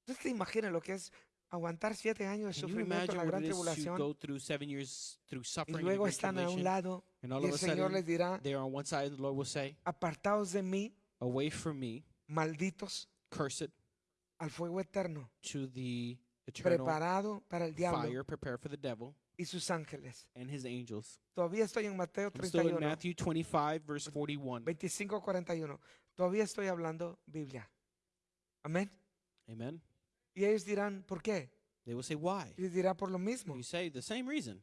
¿Ustedes se imaginan lo que es aguantar siete años de sufrimiento la gran tribulación? go through seven years through Y luego están a un lado y el Señor les dirá, they are on one side, and the Lord will say, apartaos de mí, "Away from me, malditos, cursed, al fuego eterno, to the eternal preparado para el diablo fire prepared for the devil y sus ángeles. and his angels." Todavía estoy en Mateo I'm still in 31, Matthew 25, verse 41. 25, 41. Todavía estoy hablando Biblia. Amén. Amen. Y ellos dirán, ¿por qué? They will say, "Why?" Y dirá por lo mismo. You say the same reason.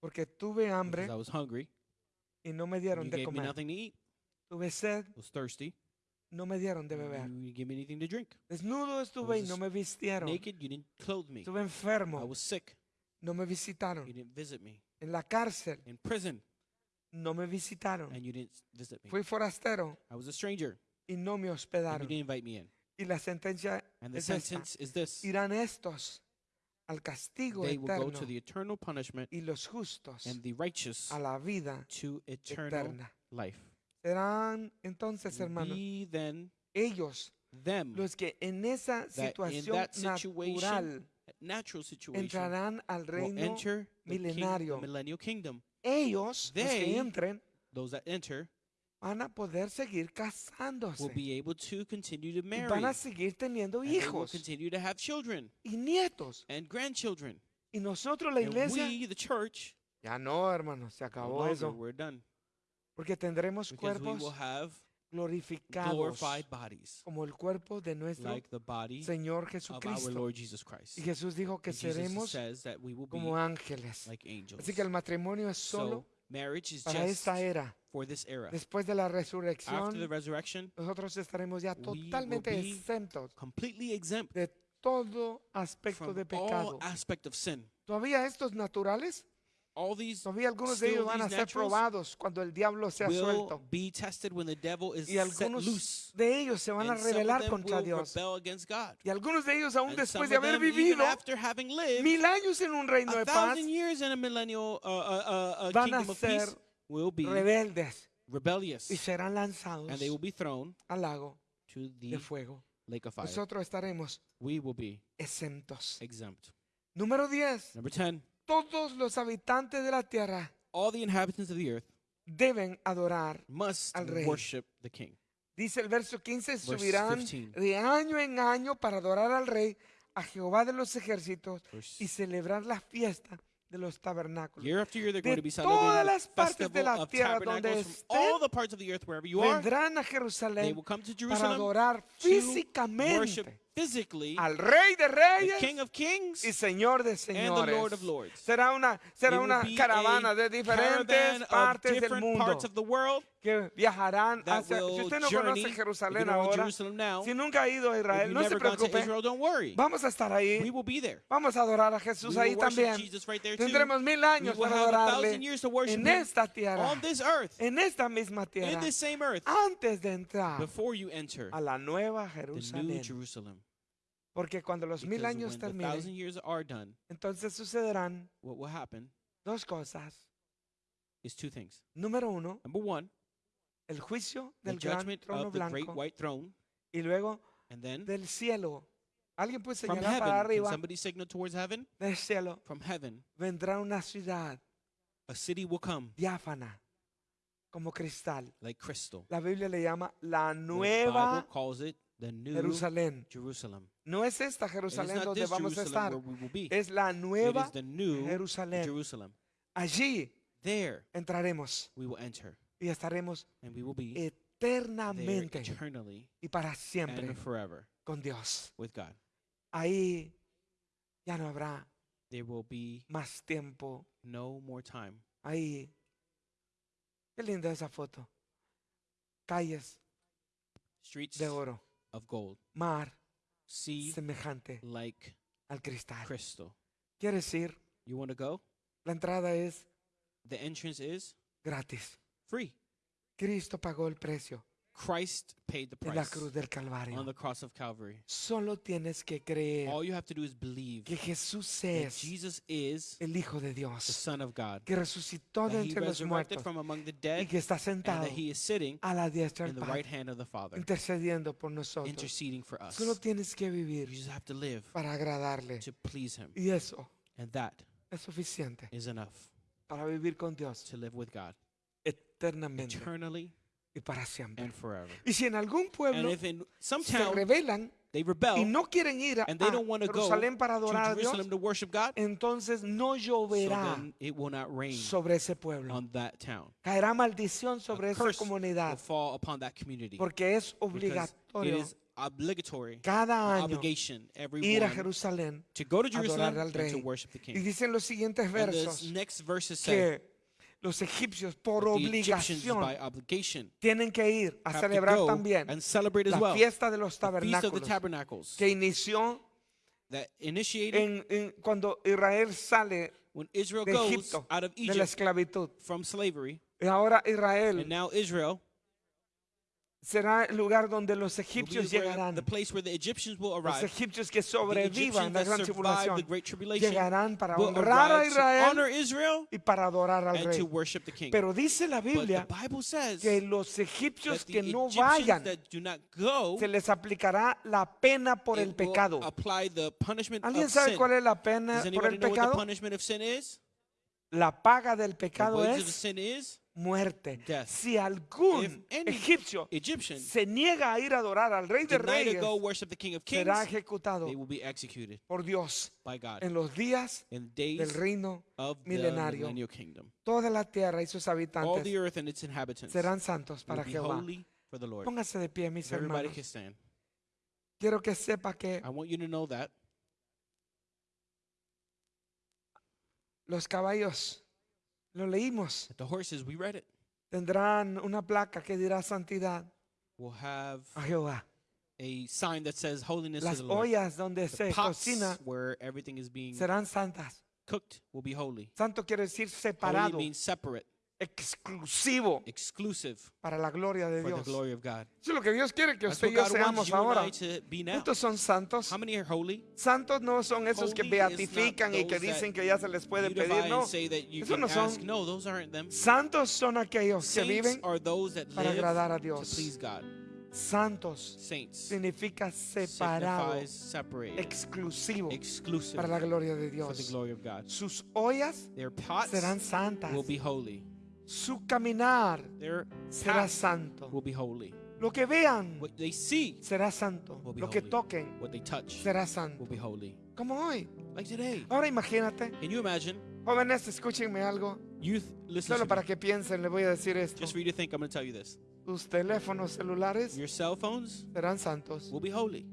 Porque tuve hambre Because I was hungry, y no me dieron you de gave me comer. nothing to eat. Tuve sed, I was thirsty, no me dieron de beber. you didn't give me anything to drink. Desnudo estuve y no me vistieron. Naked, you didn't clothe me. Estuve I enfermo, was sick, no me visitaron. you didn't visit me. En la cárcel, In prison, no me visitaron. and you didn't visit me. Fui forastero I was a stranger, y no me and you hospedaron. didn't invite me in. Y la sentencia And the es esta. sentence is this Irán estos al castigo they will go eterno to the eternal punishment, y los justos and the righteous a la vida to eternal eterna. life. Serán entonces, hermanos, then ellos them, los que en esa that in situación that situation, natural natural situation, entrarán al will reino. enter the, king, the milenario. millennial kingdom. Ellos, los They que entren, Those that enter van a poder seguir will casándose. be able to continue to marry. van a seguir teniendo and they will hijos continue to have children y nietos. and grandchildren. Y nosotros, la and iglesia, we, the church, ya no, hermanos, se no acabó longer, eso. we're done. Porque tendremos Because we cuerpos will have glorificados glorified bodies, como el cuerpo de nuestro like the body Señor of our Jesucristo. Lord Jesus Christ. Y Jesús dijo que And Jesus seremos says that we will be como ángeles. like angels. Así que el matrimonio es so solo marriage is para just esta era. For this era. Después de la After the resurrección, resurrection, nosotros estaremos ya totalmente exentos completely exempt de todo aspecto from de all pecado. aspect of sin. Todavía estos naturales, All these todavía algunos de ellos van a ser probados cuando el diablo sea will suelto. be tested when the devil is Y set algunos loose. de ellos se van a and of rebelar contra Dios. rebel against God. Y algunos de ellos aún And después de haber vivido after having lived mil años en un reino a de paz, years in a millennial uh, uh, uh, uh, van a ser peace, will be rebeldes rebellious, y serán lanzados and they will be thrown al lago to de the fuego. lake of fire. Nosotros estaremos We will be exentos. exempt. Número 10. Number 10, Todos los habitantes de la tierra all the inhabitants of the earth deben adorar. must Al rey. worship the king. Dice el verso 15, Verse subirán 15. de año en año para adorar al rey, a Jehová de los ejércitos Verse- y celebrar la fiesta de los tabernáculos. Year after year, they're going to be todas celebrating las the partes de festival la of tierra donde tabernacles from all estén, the parts of the earth wherever you are. Vendrán a They Jerusalén will come to para Jerusalem adorar to worship físicamente physically al Rey de the Reyes King of Kings y Señor de and the señores. Lord of Lords. Será una, será It una caravana de diferentes partes del mundo parts of the world que viajarán hacia. Si usted no journey. conoce Jerusalén ahora, Jerusalem now, si nunca ha ido a Israel, no se preocupe. Israel, don't worry. Vamos a estar ahí. We will be there. Vamos a adorar a We Jesús will ahí también. Right. Tendremos mil años We para adorarle en esta tierra, on this earth, en esta misma in tierra, this same earth, antes de entrar before you enter a la nueva the new Jerusalén. Porque cuando los mil años the terminen, done, entonces sucederán what will happen dos cosas. is two things. Número uno, Number one, el juicio the del gran judgment trono of the great blanco white throne, y luego and then del cielo. Alguien puede from señalar para heaven, can arriba somebody signal towards heaven? del cielo. From heaven, Vendrá una ciudad a city will come diáfana como cristal. like crystal. La Biblia le llama la The Bible nueva calls it the new Jerusalén. Jerusalem. No es esta Jerusalén donde vamos a estar. Es la nueva is the new Jerusalén. Jerusalem. Allí There entraremos we will enter, y estaremos and we will be there eternamente eternally y para siempre and forever con Dios. with God. Ahí ya no habrá There will be más tiempo. no more time. Ahí. Qué linda esa foto. Calles Streets de oro. Of gold, Mar sea semejante like al cristal. crystal. Quiere decir, You want to go? la entrada es The entrance is gratis. free. Cristo pagó el precio Christ paid the en la price cruz del on the cross of Calvary. Solo tienes que creer All you have to do is believe que Jesús that Jesus is el Hijo de the Son of God, que resucitó de entre los resurrected muertos from among the y dead, que está and that He is sitting a la diestra del the right hand of the Father, intercediendo por nosotros. interceding for us. Solo tienes que vivir You just have to live para agradarle. to please Him, Y eso and that es suficiente is enough para vivir con Dios to live with God eternamente eternally y para siempre. and forever. Y si en algún pueblo in se rebelan they y rebel no quieren ir a, a Jerusalén para to adorar a Dios, God, entonces no so lloverá then it will not rain sobre ese pueblo. on that town. Caerá maldición A sobre esa curse will comunidad porque es obligatorio obligatory, cada año ir a Jerusalén. to go to adorar Jerusalem al and to Rey. worship the Y dicen los siguientes versos next que los egipcios por obligación tienen que ir a celebrar también la well. fiesta de los tabernáculos que inició en, en- cuando Israel sale de goes Egipto, out of de la Egypt esclavitud. from slavery, Y ahora and Israel now Israel será el lugar donde los egipcios llegarán. the place where the Egyptians will Los arrive. egipcios que sobrevivan la gran tribulación llegarán para honrar a Israel y para adorar al rey. Pero dice la Biblia que los that egipcios que no vayan that do not go, se les aplicará la pena por el pecado. ¿Alguien sabe cuál es la pena por el pecado? La paga del pecado es muerte. death. Si algún egipcio Egyptian se niega a ir a adorar al rey de reyes, go worship the King of Kings, será ejecutado por Dios en los días del reino milenario. Toda la tierra y sus habitantes serán santos para Jehová. Póngase de pie, mis hermanos. can stand. Quiero que sepa que I want you to know that los caballos, lo leímos, the horses, we read it, tendrán una placa que dirá santidad will have a Jehová. a sign that says holiness to Las the Lord. ollas donde The se pots cocina where everything is being serán santas. cooked will be holy. Santo quiere decir Holy separado, means separate, exclusivo exclusive para la gloria de for the Dios. glory of God. Eso es lo que Dios quiere que That's usted y yo God wants seamos you and ahora. I to be now. ¿Cuántos son santos? How many are holy? Santos no son esos que Holy is not beatifican y que those that dicen que ya se les puede Beautify pedir. and No. say that you Esos can no son-. No, those aren't them. Santos son aquellos que Saints viven are those that para live agradar a to Dios. please God. Santos Saints significa separado, signifies separated, exclusivo exclusive para la gloria de for the Dios. glory of God. Sus ollas Their pots serán santas. will be holy. Su caminar Their será santo. will be holy. Lo que vean What they see, será santo. will be Lo que holy. toquen what they touch, será will santo. be holy. Como hoy. Like today. Ahora imagínate, Can you imagine? jóvenes, escúchenme algo. Youth, listen Solo para que piensen, le voy a decir esto. Just for you to think, I'm going to tell you this. Sus teléfonos celulares Your cell phones serán santos. will be holy.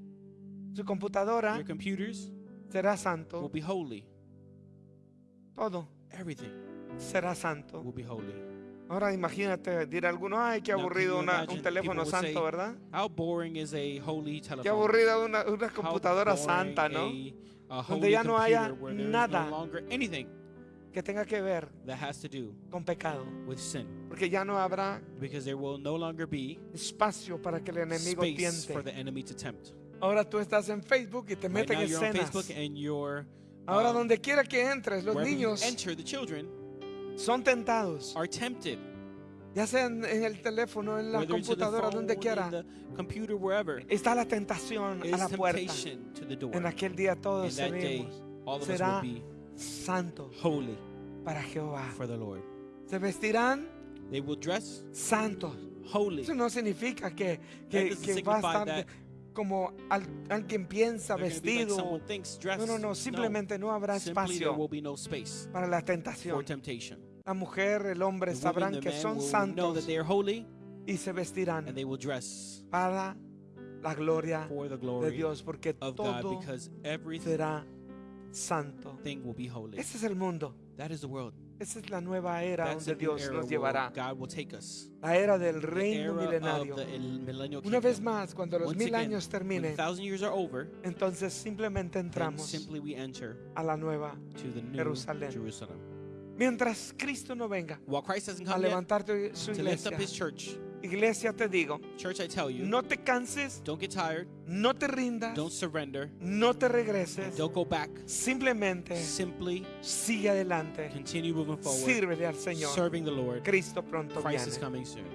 Su computadora Your computers será will santo. be holy. Todo Everything será santo. will be holy. Ahora imagínate, dirá alguno, ay, qué aburrido una- un teléfono would say, santo, ¿verdad? How boring is a holy Qué telephone? aburrida una, una computadora santa, ¿no? A, a Donde ya no haya nada. no Que tenga que ver con pecado. with sin, Porque ya no habrá there will no longer be espacio para que el enemigo space for the tiente. enemy to tempt. Ahora tú estás en Facebook y te Right meten escenas. Ahora um, donde quiera que entres, los niños enter, the children son tentados. are tempted. Ya sea en, en el teléfono, en la whether it's in the computadora, donde quiera. in the computer, wherever. Está la tentación a Is la puerta. temptation to the door. En aquel día todos that day, seremos all of us será will be santos holy para Jehová. for the Lord. Se vestirán They will dress santos. holy. Eso no significa que, That que, doesn't que va a signify estar that como al- alguien piensa vestido. No, no, no. Simplemente no habrá espacio para la tentación. La mujer, el hombre sabrán que son santos y se vestirán and they will dress para la gloria de Dios, porque of God todo because everything será santo. Ese es el mundo. Esa es la nueva era donde Dios nos llevará. La era del reino milenario. Una vez más, cuando los mil años terminen, entonces simplemente entramos simply we enter a la nueva. to the new Jerusalén. Jerusalem. Mientras Cristo no venga a levantarte su to lift iglesia, up his church, iglesia te digo, church, I tell you, no te canses, don't get tired, no te rindas, don't surrender, no te regreses, don't go back. simplemente Simply sigue adelante, continue moving forward, sírvele al Señor. serving the Lord. Cristo pronto Christ is viene. coming soon.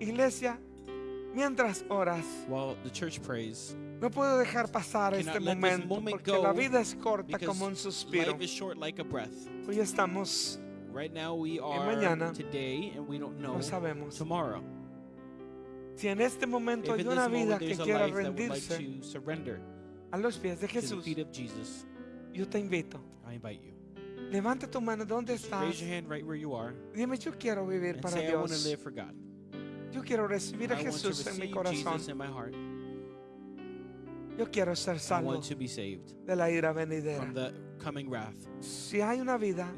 Iglesia, mientras oras, While the church prays, no puedo dejar pasar este momento moment porque la vida es corta como un suspiro. life is short like a breath. Hoy estamos, Right now we are mañana today, and we don't know no sabemos. tomorrow. Si en este momento hay una vida que quiera rendirse a los pies de Jesús, yo te invito. I invite you. Levanta tu mano, ¿dónde Just estás? raise your hand right where you are Dime, yo quiero vivir para Dios. live for God. Yo quiero recibir a Jesús en mi corazón. Yo quiero ser salvo de la ira venidera. from the coming wrath. Si hay una vida,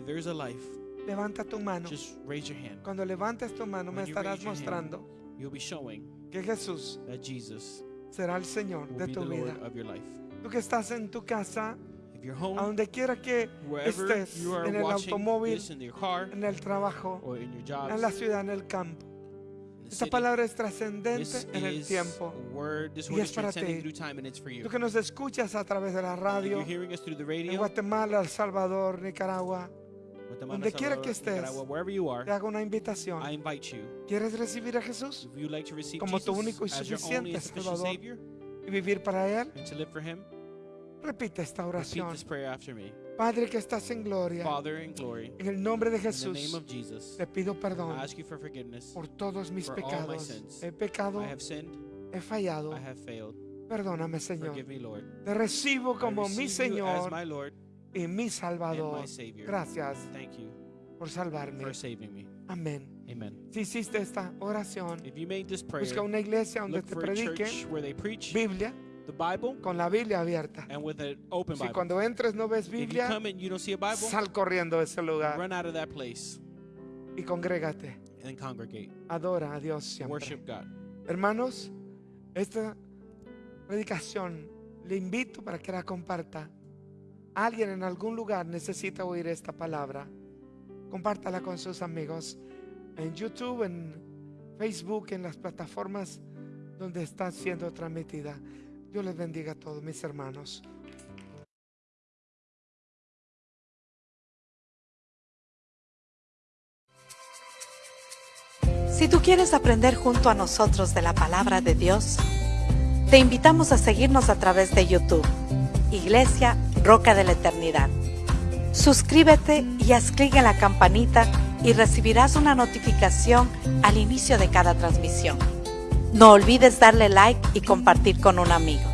levanta tu mano. just raise your hand. Cuando levantes tu mano me estarás mostrando You'll be showing que Jesús that Jesus será el Señor will de be tu the vida. Lord of your life. Tú que estás en tu casa, If you're a home, donde quiera que wherever estés, you are en el watching automóvil, this in your car en el trabajo, or in your jobs, en la ciudad, en el campo. in the Esta city, palabra es this trascendente en el is tiempo. a word, this Y word es is para transcending ti. through time and it's for you. Tú que nos escuchas a través de la If radio, you're hearing us through the en radio, Guatemala, El Salvador, Nicaragua, donde quiera que estés, te hago una invitación. I invite you. ¿Quieres recibir a Jesús Como tu único y suficiente Salvador, y vivir para Él? and to live for Him, Repite esta oración. this prayer after me. Padre que estás en gloria, Father in glory, en el nombre de in the Jesús, name of Jesus, te pido perdón I ask you for forgiveness. por todos mis for all my pecados. He pecado, I have sinned, he fallado. I have failed. Perdóname, Señor. Te recibo como mi Señor y mi Salvador. Gracias Thank you por salvarme. for saving me. Amén. Amen. Si hiciste esta oración, If you made this prayer, busca una iglesia donde te for a predique church where they preach Biblia the Bible con la Biblia abierta. and with an open Si Bible. cuando entres no ves Biblia, come and you don't see a Bible, sal corriendo de ese lugar run out of that place y congrégate. and congregate. Adora a Dios siempre. Worship God. Hermanos, esta predicación le invito para que la comparta. Alguien en algún lugar necesita oír esta palabra. Compártala con sus amigos en YouTube, en Facebook, en las plataformas donde está siendo transmitida. Dios les bendiga a todos mis hermanos. Si tú quieres aprender junto a nosotros de la palabra de Dios, te invitamos a seguirnos a través de YouTube, Iglesia Roca de la Eternidad. Suscríbete y haz clic en la campanita y recibirás una notificación al inicio de cada transmisión. No olvides darle like y compartir con un amigo.